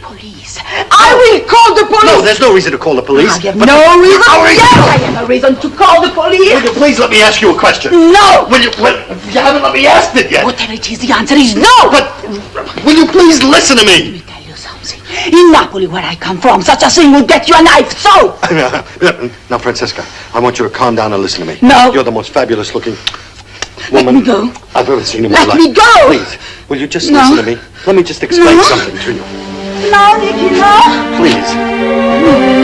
I will call the police. No, there's no reason to call the police. I have But- no reason. Are you- Yes, I have a reason to call the police. Will you please let me ask you a question? No. Will you, well, you haven't let me ask it yet. Whatever it is, the answer is no. But will you please listen to me? In Napoli, where I come from, such a thing would get you a knife. So, now, Francesca, I want you to calm down and listen to me. No. You're the most fabulous looking woman let me go. I've ever seen in my Let life. Let me go. Please, will you just No. listen to me? Let me just explain No. something to you. No, Nicky, no. Please. Oh,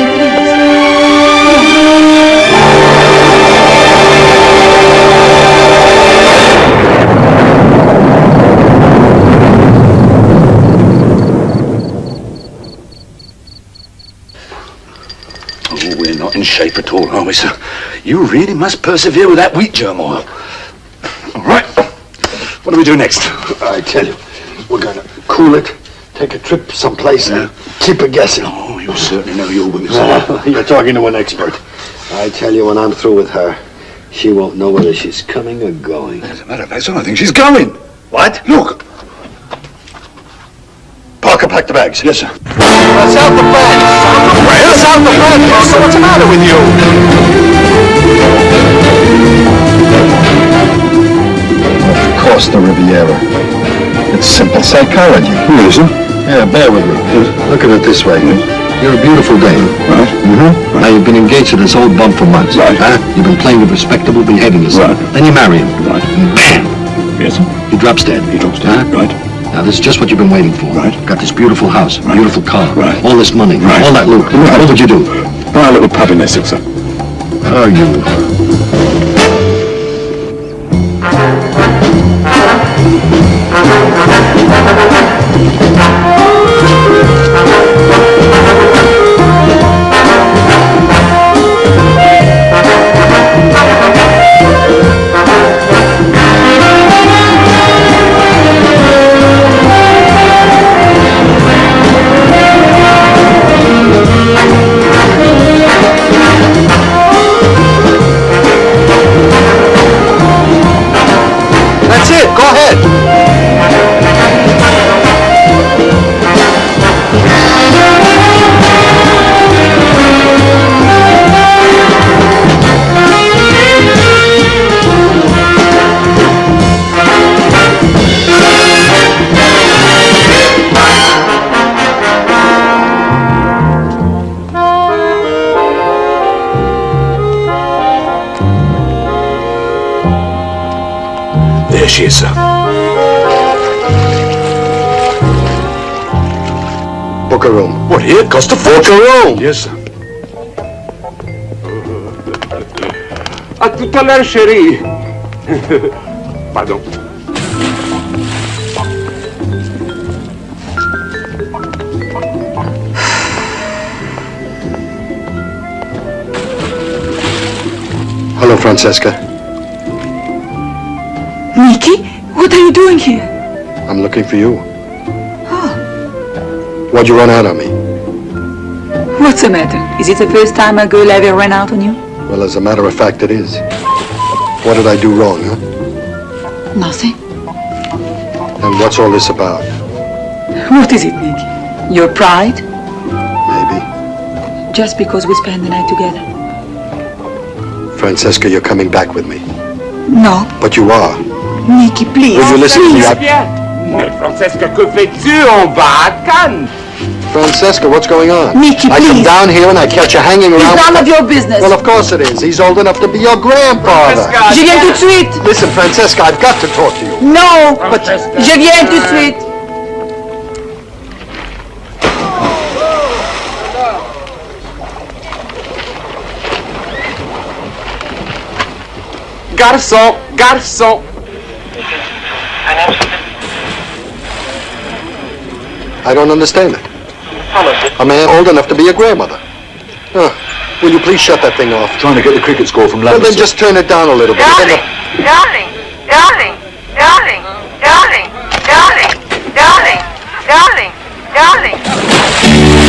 shape at all, are we, sir? You really must persevere with that wheat germ oil. All right. What do we do next? I tell you, we're gonna cool it, take a trip someplace, and keep it guessing. Oh, you certainly know your women, sir. You're talking to an expert. I tell you, when I'm through with her, she won't know whether she's coming or going. As a matter of fact, sir, I think she's going. What? Look. Parker, pack the bags. Yes, sir. That's out the bags. That's out the bags. Parker, what's the matter with you? Of course, the Riviera. It's simple psychology. Yes, sir. Yeah, bear with me. Look at it this way. You're a beautiful dame. Right. Mm-hmm. Now, you've been engaged to this old bum for months. Right. Huh? You've been playing it respectable, behaving yourself. Right. Then you marry him. Right. And bam! Yes, sir. He drops dead. He drops dead. Huh? Right. Now, this is just what you've been waiting for. Right. Got this beautiful house, beautiful car, Right. all this money, Right. all that loot. Right. What would you do? Buy a little pub in Essex, sir. Are you... here? Cost a fortune. Yes, sir. À tout à l'heure, chérie. Pardon. Hello, Francesca. Nicky, what are you doing here? I'm looking for you. Oh, Why'd you run out on me? What's the matter? Is it the first time a girl ever ran out on you? Well, as a matter of fact, it is. What did I do wrong, huh? Nothing. And what's all this about? What is it, Nicky? Your pride? Maybe. Just because we spend the night together? Francesca, you're coming back with me. No. But you are. Nicky, please. Will you listen to me? please. Mais Francesca, que fais-tu? On va à Cannes. Francesca, what's going on? Nicky, I come down here and I catch you hanging around. It's none of your business. Well, of course it is. He's old enough to be your grandfather. Je viens tout de suite. Listen, Francesca, I've got to talk to you. No, but Je viens tout de suite. Garçon, garçon. I don't understand it. A man old enough to be a grandmother. Oh, will you please shut that thing off? Trying to get the cricket score from London. Well, Lambert. then just turn it down a little bit. Then the- Darling, darling, darling, darling, darling, darling, darling, darling.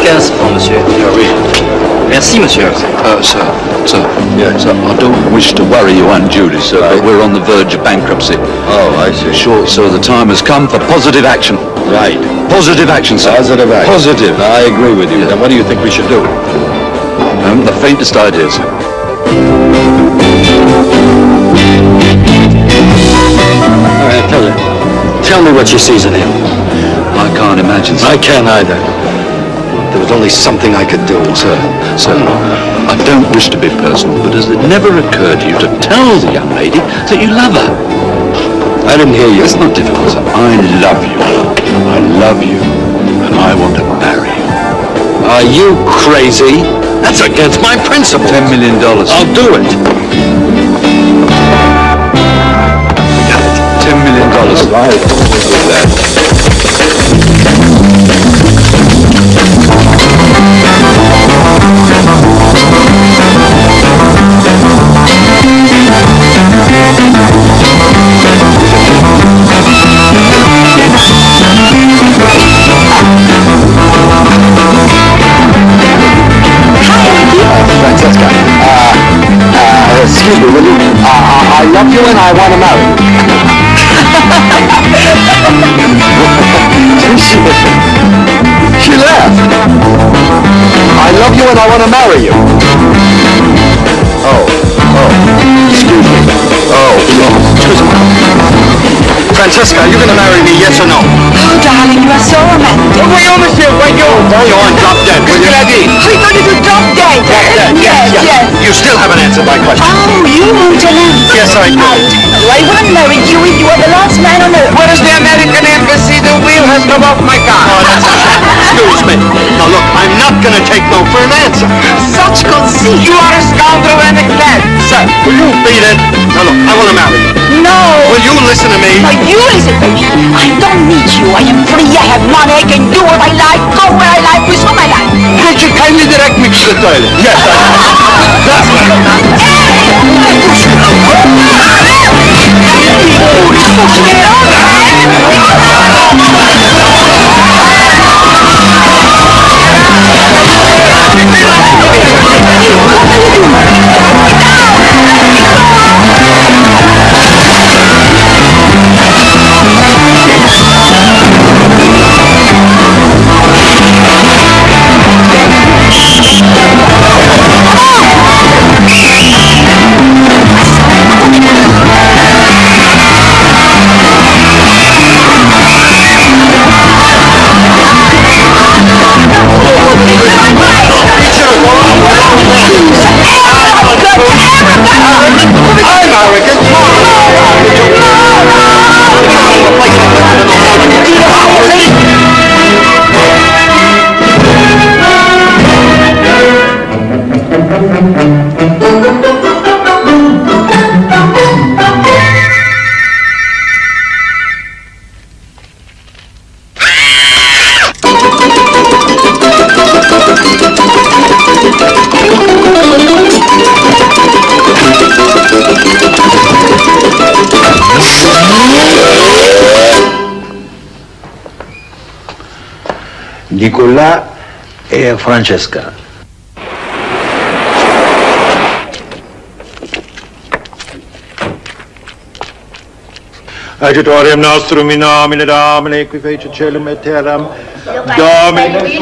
Quinze francs, monsieur. Merci, monsieur. Uh, sir, sir, yeah, sir, I don't wish to worry you unduly, sir, but we're on the verge of bankruptcy. Oh, I see. Sure, sir, the time has come for positive action. Right. Positive action, sir. Positive action. Positive. I agree with you. Then what do you think we should do? I haven't the faintest idea, sir. All right, tell. Tell me what she sees in him. I can't imagine, sir. I can't either. There was only something I could do. Sir, sir, I don't wish to be personal, but has it never occurred to you to tell the young lady that you love her? I didn't hear you. It's not difficult, sir. I love you. I love you, and I want to marry you. Are you crazy? That's against my principles. Ten million dollars. I'll do it. Ten million dollars. Right. Excuse me, will you? Uh, I I love you and I want to marry you. she, she laughed. I love you and I want to marry you. Oh, oh, excuse me. Oh, oh, excuse me. Francesca, are you going to marry me, yes or no? Oh, darling, you are so romantic. Voyons, monsieur, voyons. Voyons, drop dead. A dit? I thought it was drop dead. Drop dead, yes, yes. yes. You still haven't answered my question. Oh, you want an answer? Yes, I do. I won't marry you if you are the last man on earth. Where is the American embassy? The wheel has come off my car. Oh, that's Excuse me. Now look, I'm not going to take no for an answer. Such conceit. You are a scoundrel and a cad. Sir, will you beat it? Now look, I want to marry you. No. Will you listen to me? No, you listen to me. I don't need you. I am free. I have money. I can do what I like, go where I like, with whom I like. Could you kindly direct me to the toilet? Yes, like Nicolas et Francesca. Agitorium nostrum in nomine Domini, qui fece celum et terram, Domini,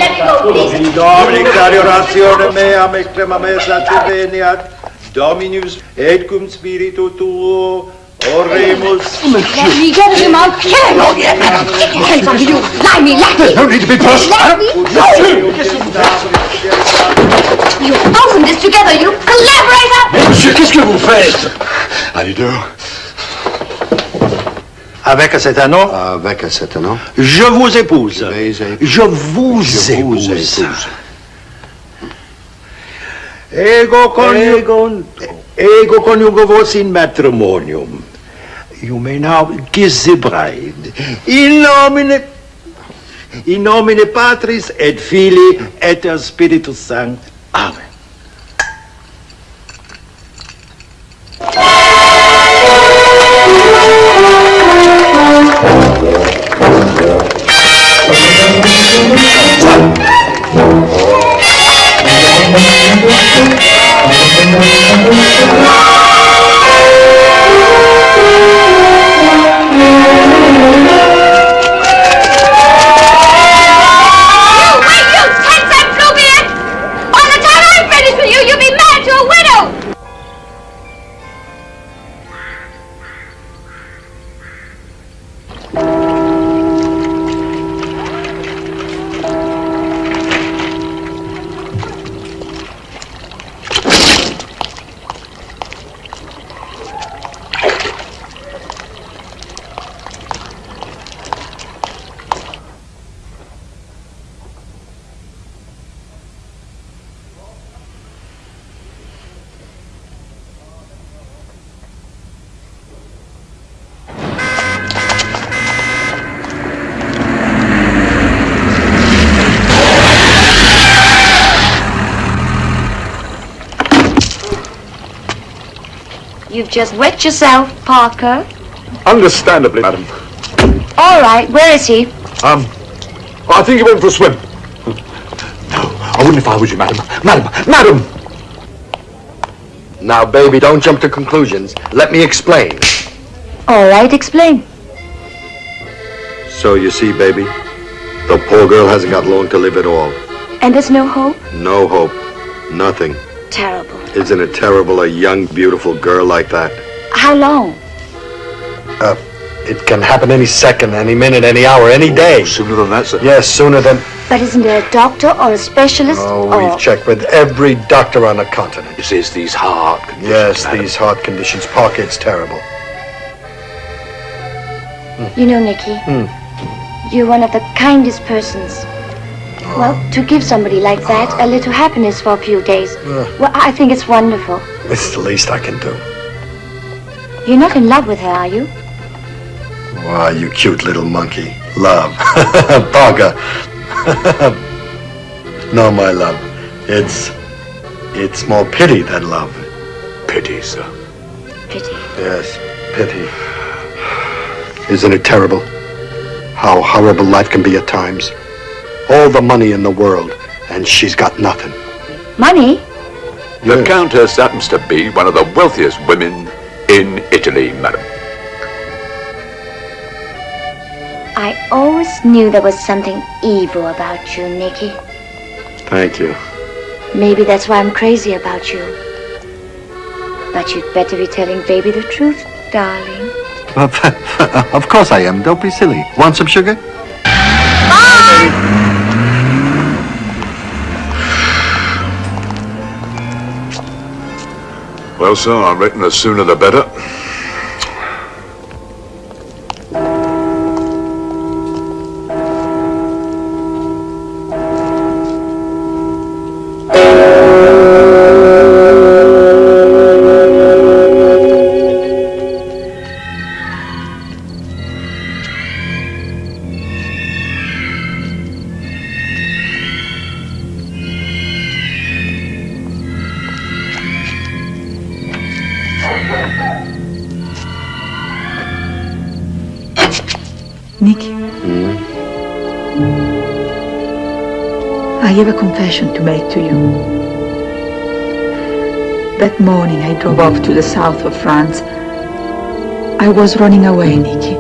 Domini, cari oratione meam, extrema mesa te veniat, Dominus, et cum spiritu tuo, oremus. Let me get him. I'll kill him. Oh, yeah. Hands on you. Lie me, lie me. There's no need to be personal. Let me? No. You opened this together, you collaborator. Monsieur, qu'est-ce que vous faites? Allez, dehors. Avec cet anneau Avec cet anneau Je vous épouse. Je vous épouse. Ego coniugo, ego coniugo vos in matrimonium. You may now kiss the bride. In nomine, in nomine Patris et Filii et Spiritus Sancti. Amen. Wait, just wet yourself, Parker. Understandably, madam. All right, where is he? Um, I think he went for a swim. No, I wouldn't if I was you, madam. Madam, madam! Now, baby, don't jump to conclusions. Let me explain. All right, explain. So you see, baby, the poor girl hasn't got long to live at all. And there's no hope? No hope. Nothing. Terrible. Isn't it terrible, a young, beautiful girl like that? How long? Uh, it can happen any second, any minute, any hour, any day. Sooner than that, sir. Yes, sooner than... But isn't there a doctor or a specialist? Oh, or... we've checked with every doctor on the continent. This is these heart conditions. Yes, madam. these heart conditions. Parker, it's terrible. You know, Nicky, Hmm. you're one of the kindest persons. Well, to give somebody like that a little happiness for a few days, well, I think it's wonderful. it's the least I can do. You're not in love with her, are you? Why, you cute little monkey. Love. Parker. no, my love. It's... It's more pity than love. Pity, sir. Pity. Yes, pity. Isn't it terrible? How horrible life can be at times. All the money in the world, and she's got nothing. Money? The Countess happens to be one of the wealthiest women in Italy, madam. I always knew there was something evil about you, Nicky. Thank you. Maybe that's why I'm crazy about you. But you'd better be telling baby the truth, darling. of course I am. Don't be silly. Want some sugar? Well, sir, I reckon the sooner the better. Confession to make to you. That morning I drove off to the south of France. I was running away, Nicky.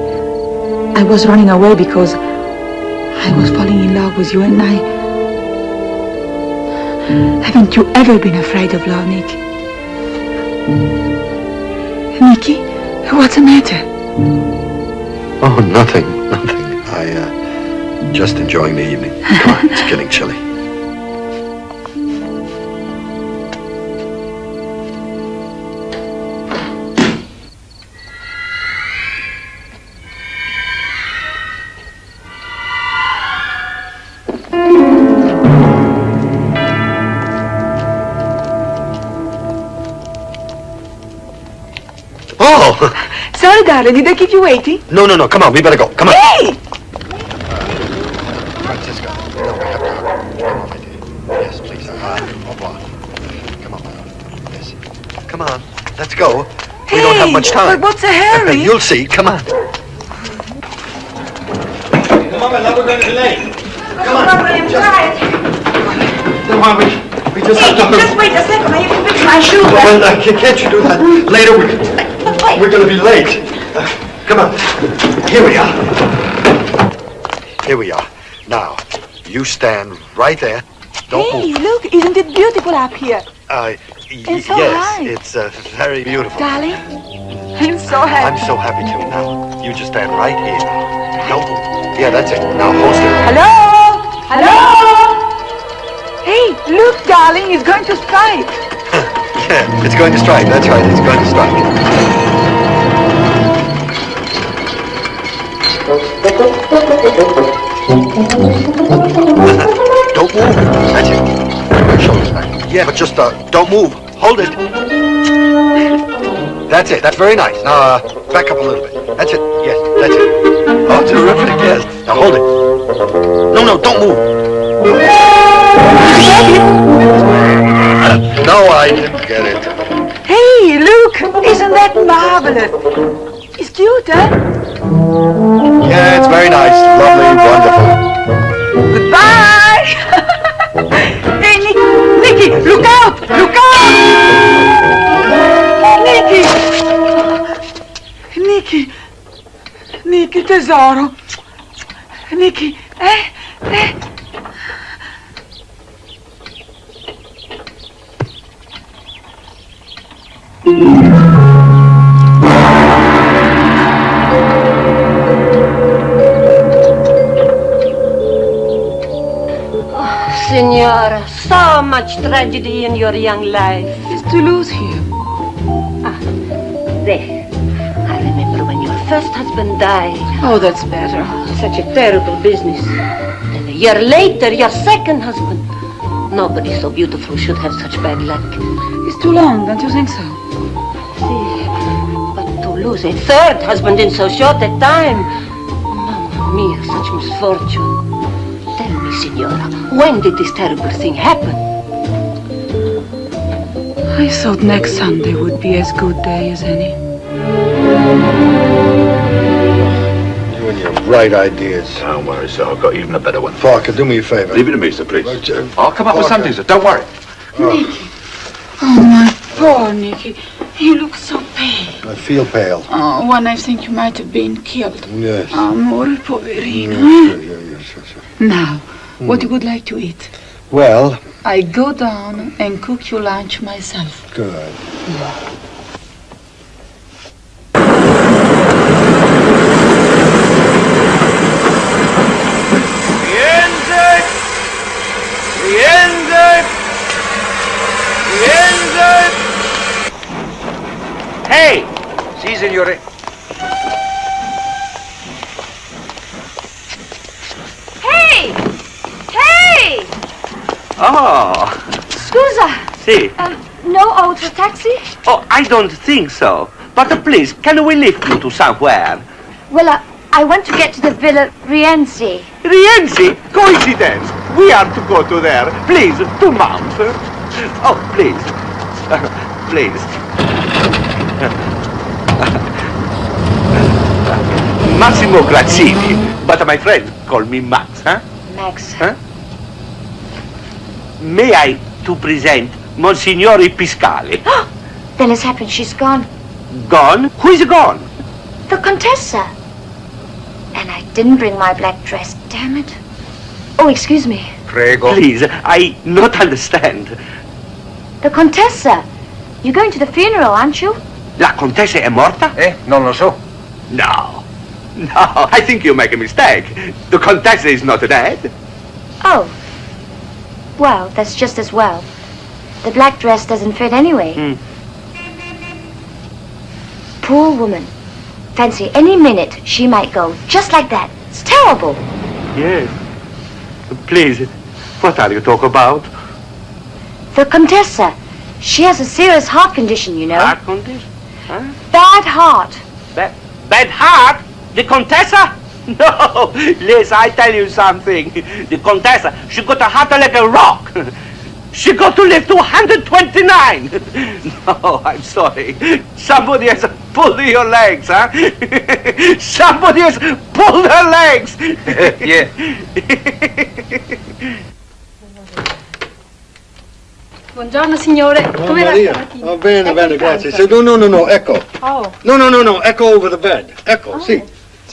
I was running away because I was falling in love with you and I... Haven't you ever been afraid of love, Nicky? Nicky, what's the matter? Oh, nothing, nothing. I, uh, just enjoying the evening. Come on, it's getting chilly. Sorry, darling, did I keep you waiting? No, no, no, come on, we better go. Come on. Hey! Francesca, no, we have to. Come on, my dear. Yes, please. Uh, au revoir. Come on, my love. Yes. Come on, let's go. We don't have much time. But what's the hurry? You'll see. Come on. Come on, my love, we're going to be late. Come on, I'm tired. Come on, we, we just Hey, have to just wait a second. I have to fix my shoe. Well, uh, can't you do that? Later, we, we're going to be late. Uh, come on. Here we are. Here we are. Now, you stand right there. Don't hey, move. look, isn't it beautiful up here? Uh, It's so yes, high. it's uh, very beautiful. Darling, I'm so happy. I'm so happy too. Now, you just stand right here. No move. Yeah, that's it. Now, hold still. Hello? Hello? Hey, look, darling, it's going to strike. Yeah, it's going to strike. That's right. It's going to strike. Don't move. That's it. Your shoulders back. Yeah, but just uh, don't move. Hold it. That's it. That's very nice. Now, uh, back up a little bit. That's it. Yes, that's it. Oh, terrific. Yes. Now hold it. No, no, don't move. No, I didn't get it. Hey, Luke, Isn't that marvelous? It's cute, eh? Yeah, it's very nice. Lovely, wonderful. Goodbye! hey, Nick, Nicky, look out! Look out! Nicky! Nicky! Nicky, tesoro! Nicky, eh? Eh? Signora, so much tragedy in your young life. Is Toulouse here? Ah, there. I remember when your first husband died. Oh, that's better. Such a terrible business. And a year later, your second husband. Nobody so beautiful should have such bad luck. It's too long, don't you think so? See, But to lose a third husband in so short a time. Mamma mia, such misfortune. Tell me, Signora, when did this terrible thing happen? I thought next Sunday would be as good day as any. You and your bright ideas. Don't worry, sir. I've got even a better one. Parker, do me a favor. Leave it to me, sir, please. I'll come up with something, sir. Don't worry. Oh. Nicky. Oh, my poor Nicky. You look so pale. I feel pale. Oh, when I think you might have been killed. Yes. Oh, Amore, poverino. Mm, yeah, yeah, yeah, sure, sure. Now, Hmm. what you would like to eat? Well, I go down and cook you lunch myself. good. Rienzi! Rienzi! Rienzi! Hey! Sì, signore. Hey! Hey! Oh, Um, no auto taxi? Oh, I don't think so. But uh, please, can we lift you to somewhere? Well, uh, I want to get to the Villa Rienzi. Rienzi? Coincidence. We are to go to there. Please, to mount. Oh, please. please. Massimo Grazzini. But my friends call me Max, huh? Max. Huh? May I to present Monsignore Piscali? Then it's happened. She's gone. Gone? Who is gone? The Contessa. And I didn't bring my black dress. Damn it. Oh, excuse me. Prego. Please, I not understand. The Contessa. You're going to the funeral, aren't you? La Contessa è morta? Eh, non lo so. No. No, I think you make a mistake. The Contessa is not dead. Oh. Well, that's just as well. The black dress doesn't fit anyway. Hmm. Poor woman. Fancy any minute she might go just like that. It's terrible. Yes. Please, what are you talking about? The Contessa. She has a serious heart condition, you know. Heart condition? Huh? Bad heart. Bad, bad heart? The Contessa? No, Liz, I tell you something. The Contessa, she got a heart like a rock. She got to live to 129. No, I'm sorry. Somebody has pulled your legs, huh? Somebody has pulled her legs. yeah. Buongiorno signore, Oh, come va Maria. stamattina? Oh, bene, Ecco bene, grazie. pranzo. Se- no, no, no, no, ecco. Oh, No, no, no, no, ecco over the bed. Ecco, ah. sì.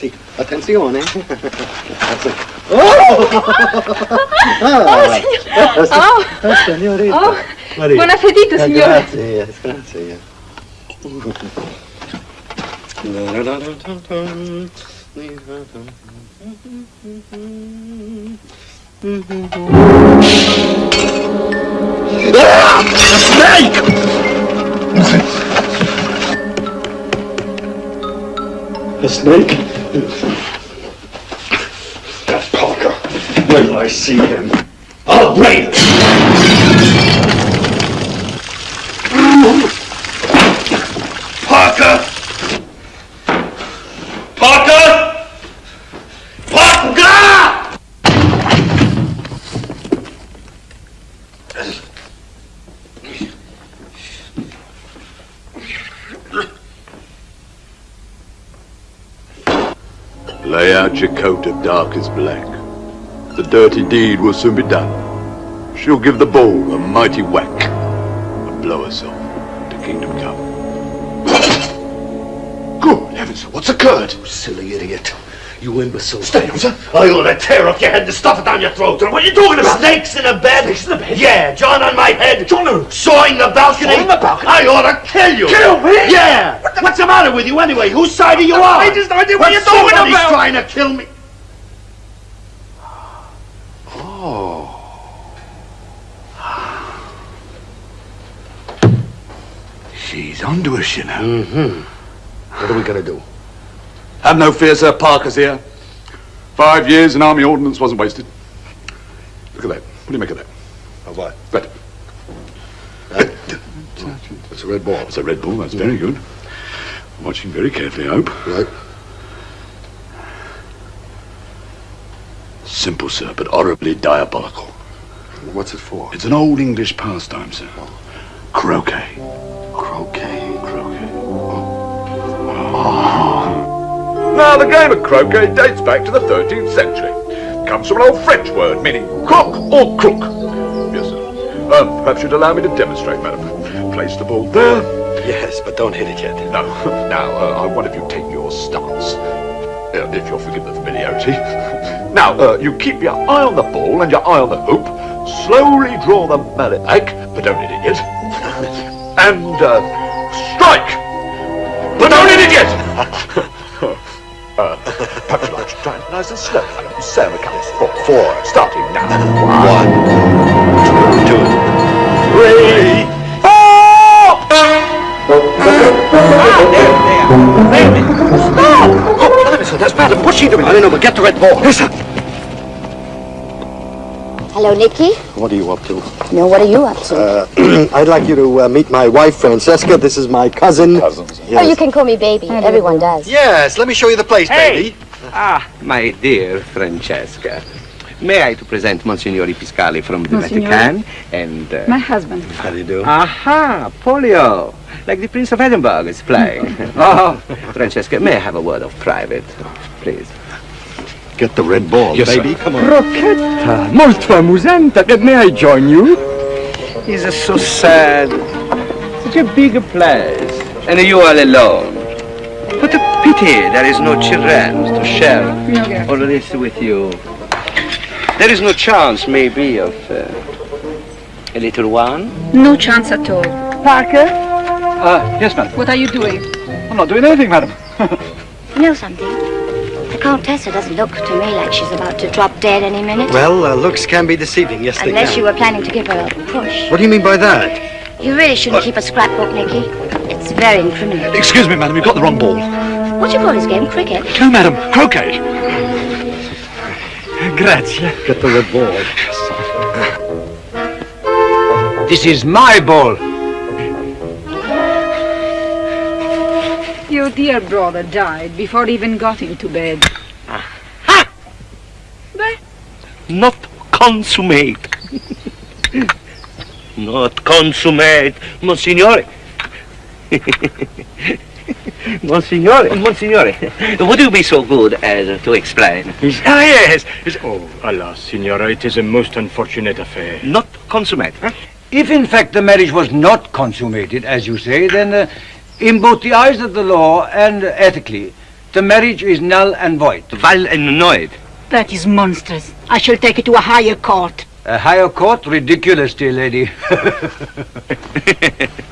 Sì, attenzione. Grazie. Oh! Ah, signor- sì. oh. Eh, signorina. Oh, Maria. buon appetito, Eh, signore. Grazie, grazie. Ah, snake! A snake? That's Parker. When I see him? I'll bring him! Parker! Parker! Parker! Lay out your coat of darkest black. The dirty deed will soon be done. She'll give the ball a mighty whack and blow herself to kingdom come. Good heavens, what's occurred? You silly idiot. You imbecile. Stay down, sir. I ought to tear off your head and stuff it down your throat. What are you talking about? Snakes in a bed? Snakes in a bed? Yeah, John on my head. John who? Sawing the balcony. Sawing the balcony? I ought to kill you. Kill me? Yeah. What's the matter with you anyway? Whose side are you on? I just no idea what Well, you're talking about. somebody's trying to kill me. Oh. She's onto us, you know. Mm-hmm. What are we going to do? Have no fear, sir. Parker's here. Five years in army ordnance wasn't wasted. Look at that. What do you make of that? Of what? That. It's a red ball. It's a red ball. That's very good. Watching very carefully, I hope. Right. Simple, sir, but horribly diabolical. What's it for? It's an old English pastime, sir. Croquet. Croquet. Oh. Now, the game of croquet dates back to the 13th century. It comes from an old French word meaning cock or crook. Yes, sir. Um, perhaps you'd allow me to demonstrate, madam. Place the ball there. Yes, but don't hit it yet. No. Now, uh, I want if you take your stance. Uh, if you'll forgive the familiarity. now, uh, you keep your eye on the ball and your eye on the hoop. Slowly draw the mallet back, but don't hit it yet. and uh, strike! But don't hit it yet! uh, perhaps you'd like to try it nice and slow. So it comes four. Four. Starting now. One, two, three, Stop! That's madam. What's she doing? I don't know, but get the red ball. Yes, sir. Hello, Nicky. What are you up to? No, what are you up to? Uh, I'd like you to uh, meet my wife, Francesca. This is my cousin. Cousins. Yes. Oh, you can call me baby. Everyone does. Yes, let me show you the place, baby. Ah, my dear Francesca. May I to present Monsignori Piscali from the Monsignore? Vatican and... Uh, My husband. How do you do? Aha, Polio. Like the Prince of Edinburgh is playing. oh, Francesca, may I have a word of private, please? Get the red ball, Yes, sir. baby. Come on. Rocchetta, molto amusante. May I join you? It's so sad. Such a big place. And you all alone. What a pity there is no children to share all this with you. There is no chance, maybe, of uh, a little one? No chance at all. Parker, Uh, yes, madam. what are you doing? I'm not doing anything, madam. You know something? The Countessa doesn't look to me like she's about to drop dead any minute. Well, uh, looks can be deceiving. Yes, they Unless can. you were planning to give her a push. What do you mean by that? You really shouldn't keep a scrapbook, Nicky. It's very incriminating. Excuse me, madam. You've got the wrong ball. What do you call this game? Cricket? No, madam. Croquet. Grazie. Get the red ball. This is my ball. Your dear brother died before he even got into bed. Ha! What? Not consummate. Not consummate, Monsignore. Monsignore, Monsignore, would you be so good as to explain? Ah, yes. yes. Oh, alas, Signora, it is a most unfortunate affair. Not consummate, huh? If in fact the marriage was not consummated, as you say, then uh, in both the eyes of the law and ethically, the marriage is null and void. Val and noid. That is monstrous. I shall take it to a higher court. A higher court? Ridiculous, dear lady.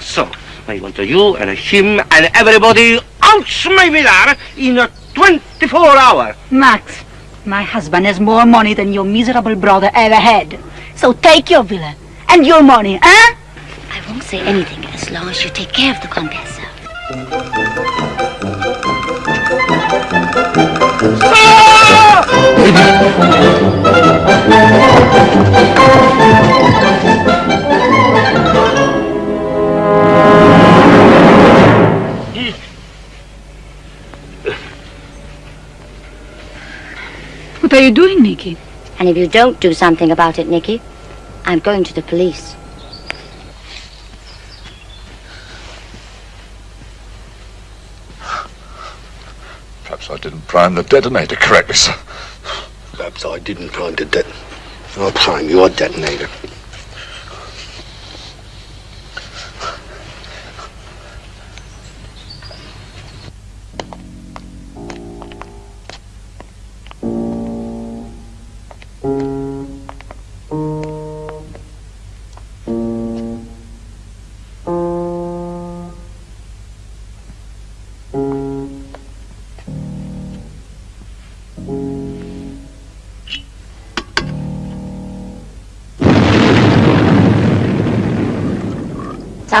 So, I want you and him and everybody out my villa in a 24 hour. Max, my husband has more money than your miserable brother ever had. So take your villa and your money, eh? I won't say anything as long as you take care of the Contessa. What are you doing, Nicky? And if you don't do something about it, Nicky, I'm going to the police. Perhaps I didn't prime the detonator correctly, sir. Perhaps I didn't prime the det. I'll prime your detonator.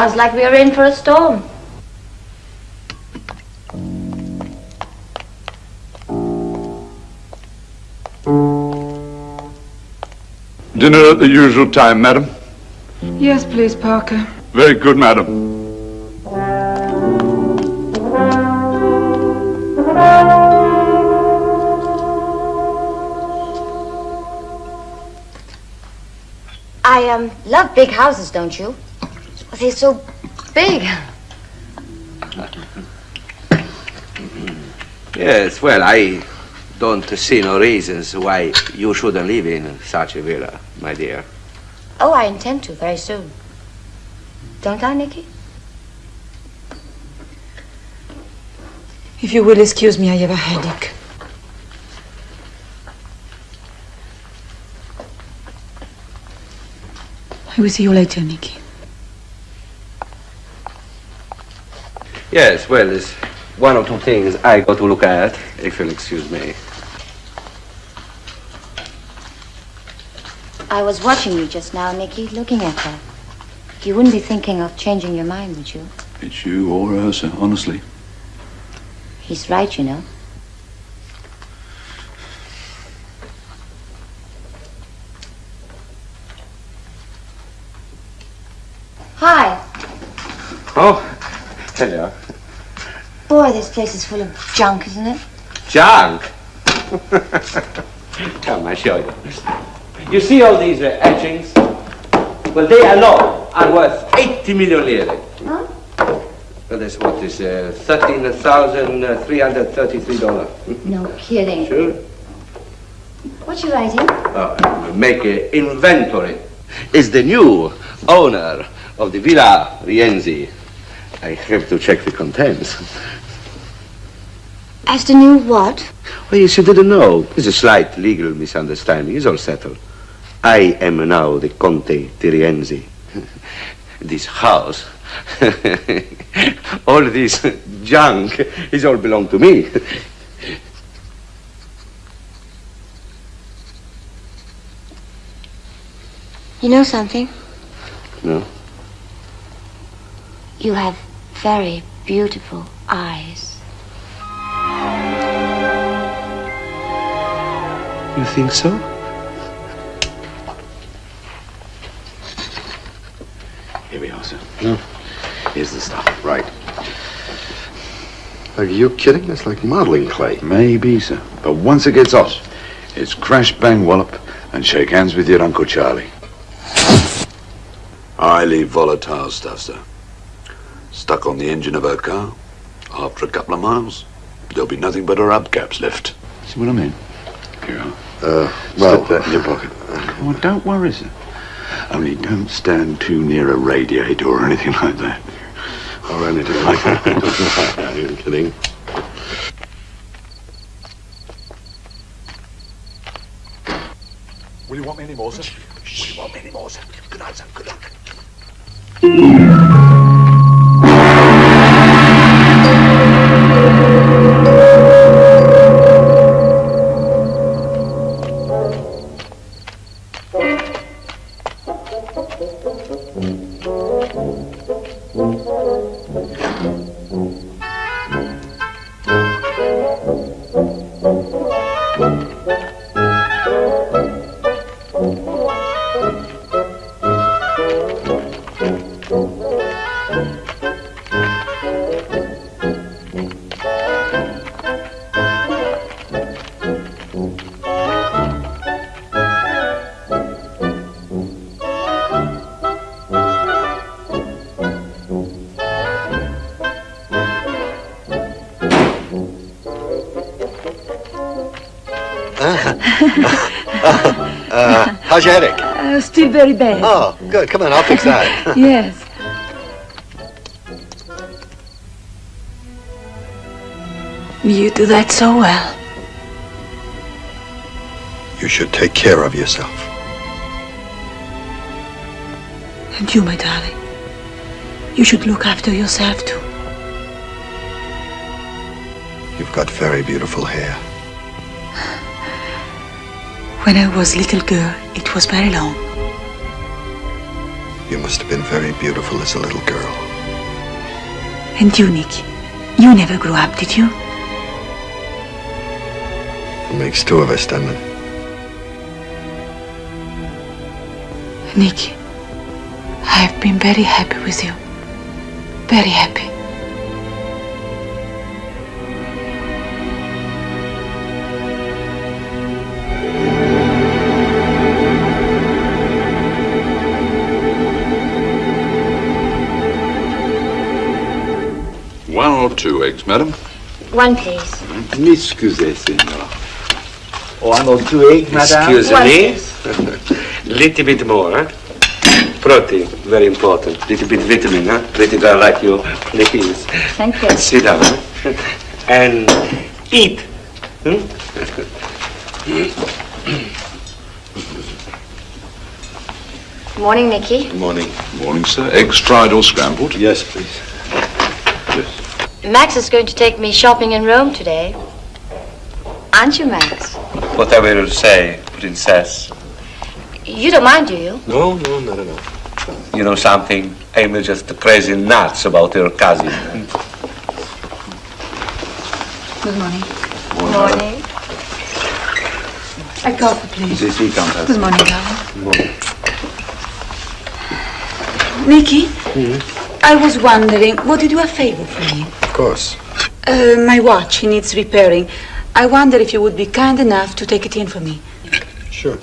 Sounds like we are in for a storm. Dinner at the usual time, madam. Yes, please, Parker. Very good, madam. I um love big houses, don't you? They're so big. Yes, well, I don't see no reasons why you shouldn't live in such a villa, my dear. Oh, I intend to very soon. Don't I, Nicky? If you will excuse me, I have a headache. I will see you later, Nicky. Yes, well, there's one or two things I got to look at, if you'll excuse me. I was watching you just now, Nicky, looking at her. You wouldn't be thinking of changing your mind, would you? It's you or her, sir, honestly. He's right, you know. Hi. Oh, hello. Boy, this place is full of junk, isn't it? Junk. Come, I show you. You see all these uh, etchings? Well, they alone are worth 80 million lire. Huh? Well, that's what is uh, $13,333. No kidding. Sure. What you writing? Oh, make an inventory. Is the new owner of the Villa Rienzi. I have to check the contents. As the new what? Well, yes, you didn't know. There's a slight legal misunderstanding. It's all settled. I am now the Conte di Rienzi. This house, all this junk, is all belong to me. You know something? No? You have very beautiful eyes. You think so? Here we are, sir. No. Here's the stuff. Right. Are you kidding? That's like modeling clay. Maybe, sir. But once it gets hot, it's crash, bang, wallop, and shake hands with your Uncle Charlie. Highly volatile stuff, sir. Stuck on the engine of her car. After a couple of miles, there'll be nothing but her hubcaps left. See what I mean? Here you are. Uh, well, Slip that in your pocket. Well, don't worry, sir. Only don't stand too near a radiator or anything like that. Or anything like that. Are you kidding? Will you want me any more, sir? Will you want me any more, sir? Good night, sir. Good luck. How's your headache? Uh, still very bad. Oh, good. Come on, I'll fix that. yes. You do that so well. You should take care of yourself. And you, my darling, you should look after yourself too. You've got very beautiful hair. When I was little girl, it was very long. You must have been very beautiful as a little girl. And you, Nicky, you never grew up, did you? It makes two of us, doesn't it? Nicky, I've been very happy with you. Very happy. Two eggs, madam? One, please. M'excusez, signor. One or two eggs, madame? Excuse me. Little bit more, huh? Protein, very important. Little bit vitamin, huh? Pretty girl like you, please. Thank you. Sit down, huh? And eat. Hmm? That's good. Morning, Nicky. Good morning. Morning, sir. Eggs fried or scrambled? Yes, please. Max is going to take me shopping in Rome today. Aren't you, Max? What Whatever you say, princess. You don't mind, do you? No, no, not at all. You know something? I'm just crazy nuts about your cousin. Good morning. Good morning. A coffee, please. Sì, sì, canta. Good morning, darling. Nicky, hmm? I was wondering, would you do a favor for me? Of course. Uh, my watch needs repairing. I wonder if you would be kind enough to take it in for me. Sure.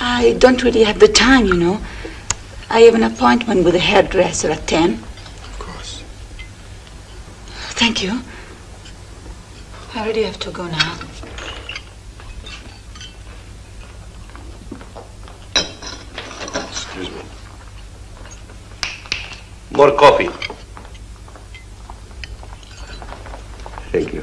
I don't really have the time, you know. I have an appointment with a hairdresser at 10. Of course. Thank you. I really have to go now. Excuse me. More coffee. Thank you.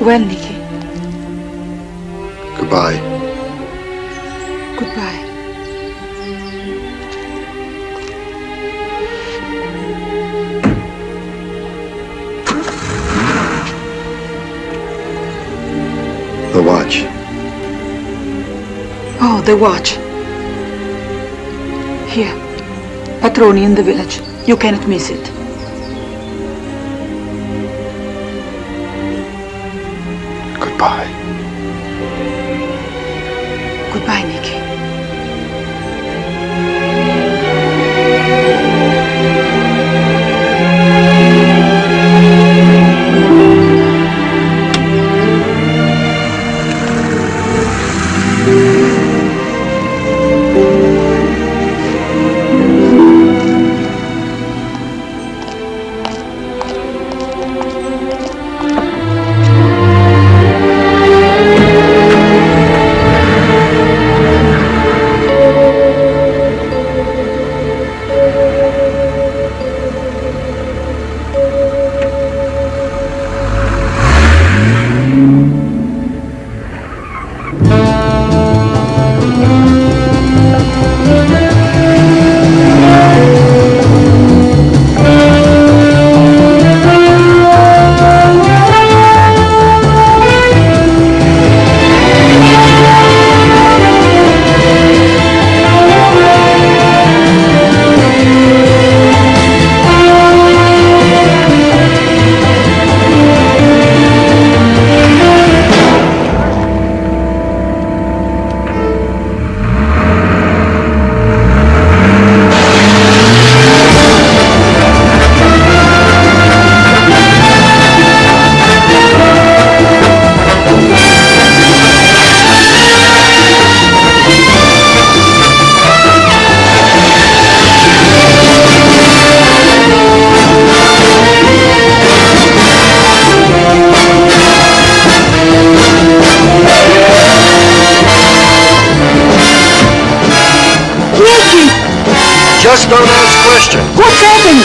Well, Nicky, Goodbye. goodbye. The watch. Here. Patroni in the village. You cannot miss it.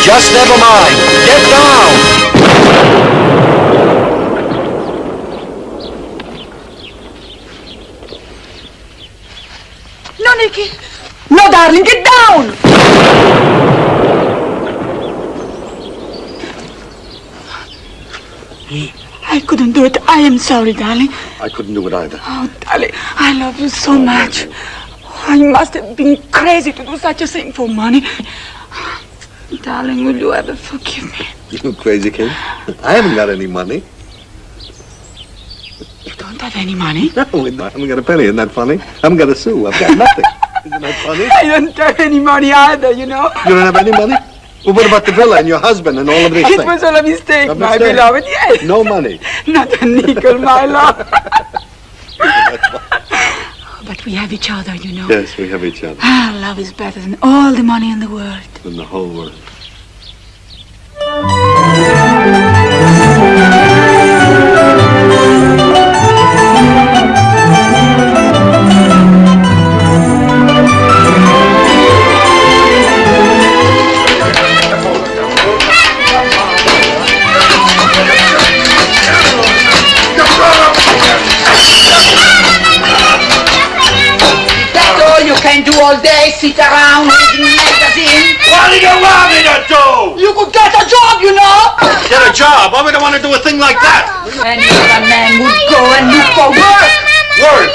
Just never mind. Get down. No, Nicky. No, darling, get down! I couldn't do it. I am sorry, darling. I couldn't do it either. Oh, darling, I love you so much. Oh, I must have been crazy to do such a thing for money. Darling, will you ever forgive me? You crazy kid. I haven't got any money. You don't have any money? No, we don't. I haven't got a penny. Isn't that funny? I haven't got a sou. I've got nothing. Isn't that funny? I don't have any money either, you know. You don't have any money? Well, what about the villa and your husband and all of these It things? was all a mistake, A my mistake? beloved, yes. No money. Not a nickel, my love. but we have each other, you know. Yes, we have each other Ah, love is better than all the money in the world. in the whole world. Do all day, sit around reading magazine. What do you want me to do? You could get a job, you know. Get a job? Why would I want to do a thing like that? Any other man would go and look for work. Work?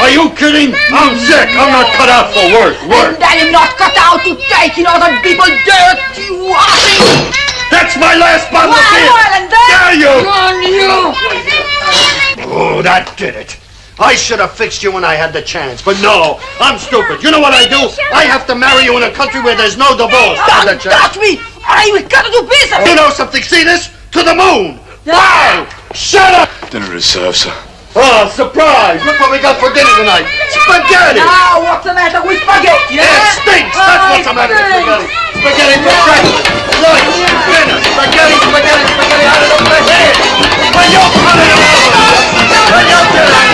Are you kidding? I'm sick. I'm not cut out for work. Work. And I am not cut out to take in other people's dirt, you washing. That's my last bottle of beer. well, and then- Dare you? On you. Oh, that did it. I should have fixed you when I had the chance, but no, I'm stupid. You know what I do? I have to marry you in a country where there's no divorce. Stand a Don't touch me. I will got to do business. You know something? See this? To the moon. Wow! Shut up! Dinner is served, sir. Oh, surprise! Look what we got for dinner tonight. Spaghetti! Now, what's the matter with spaghetti? It eh? stinks! That's what's the matter with spaghetti. Spaghetti for breakfast, lunch, dinner. Spaghetti, spaghetti, spaghetti out of the head. When you put it over, when you do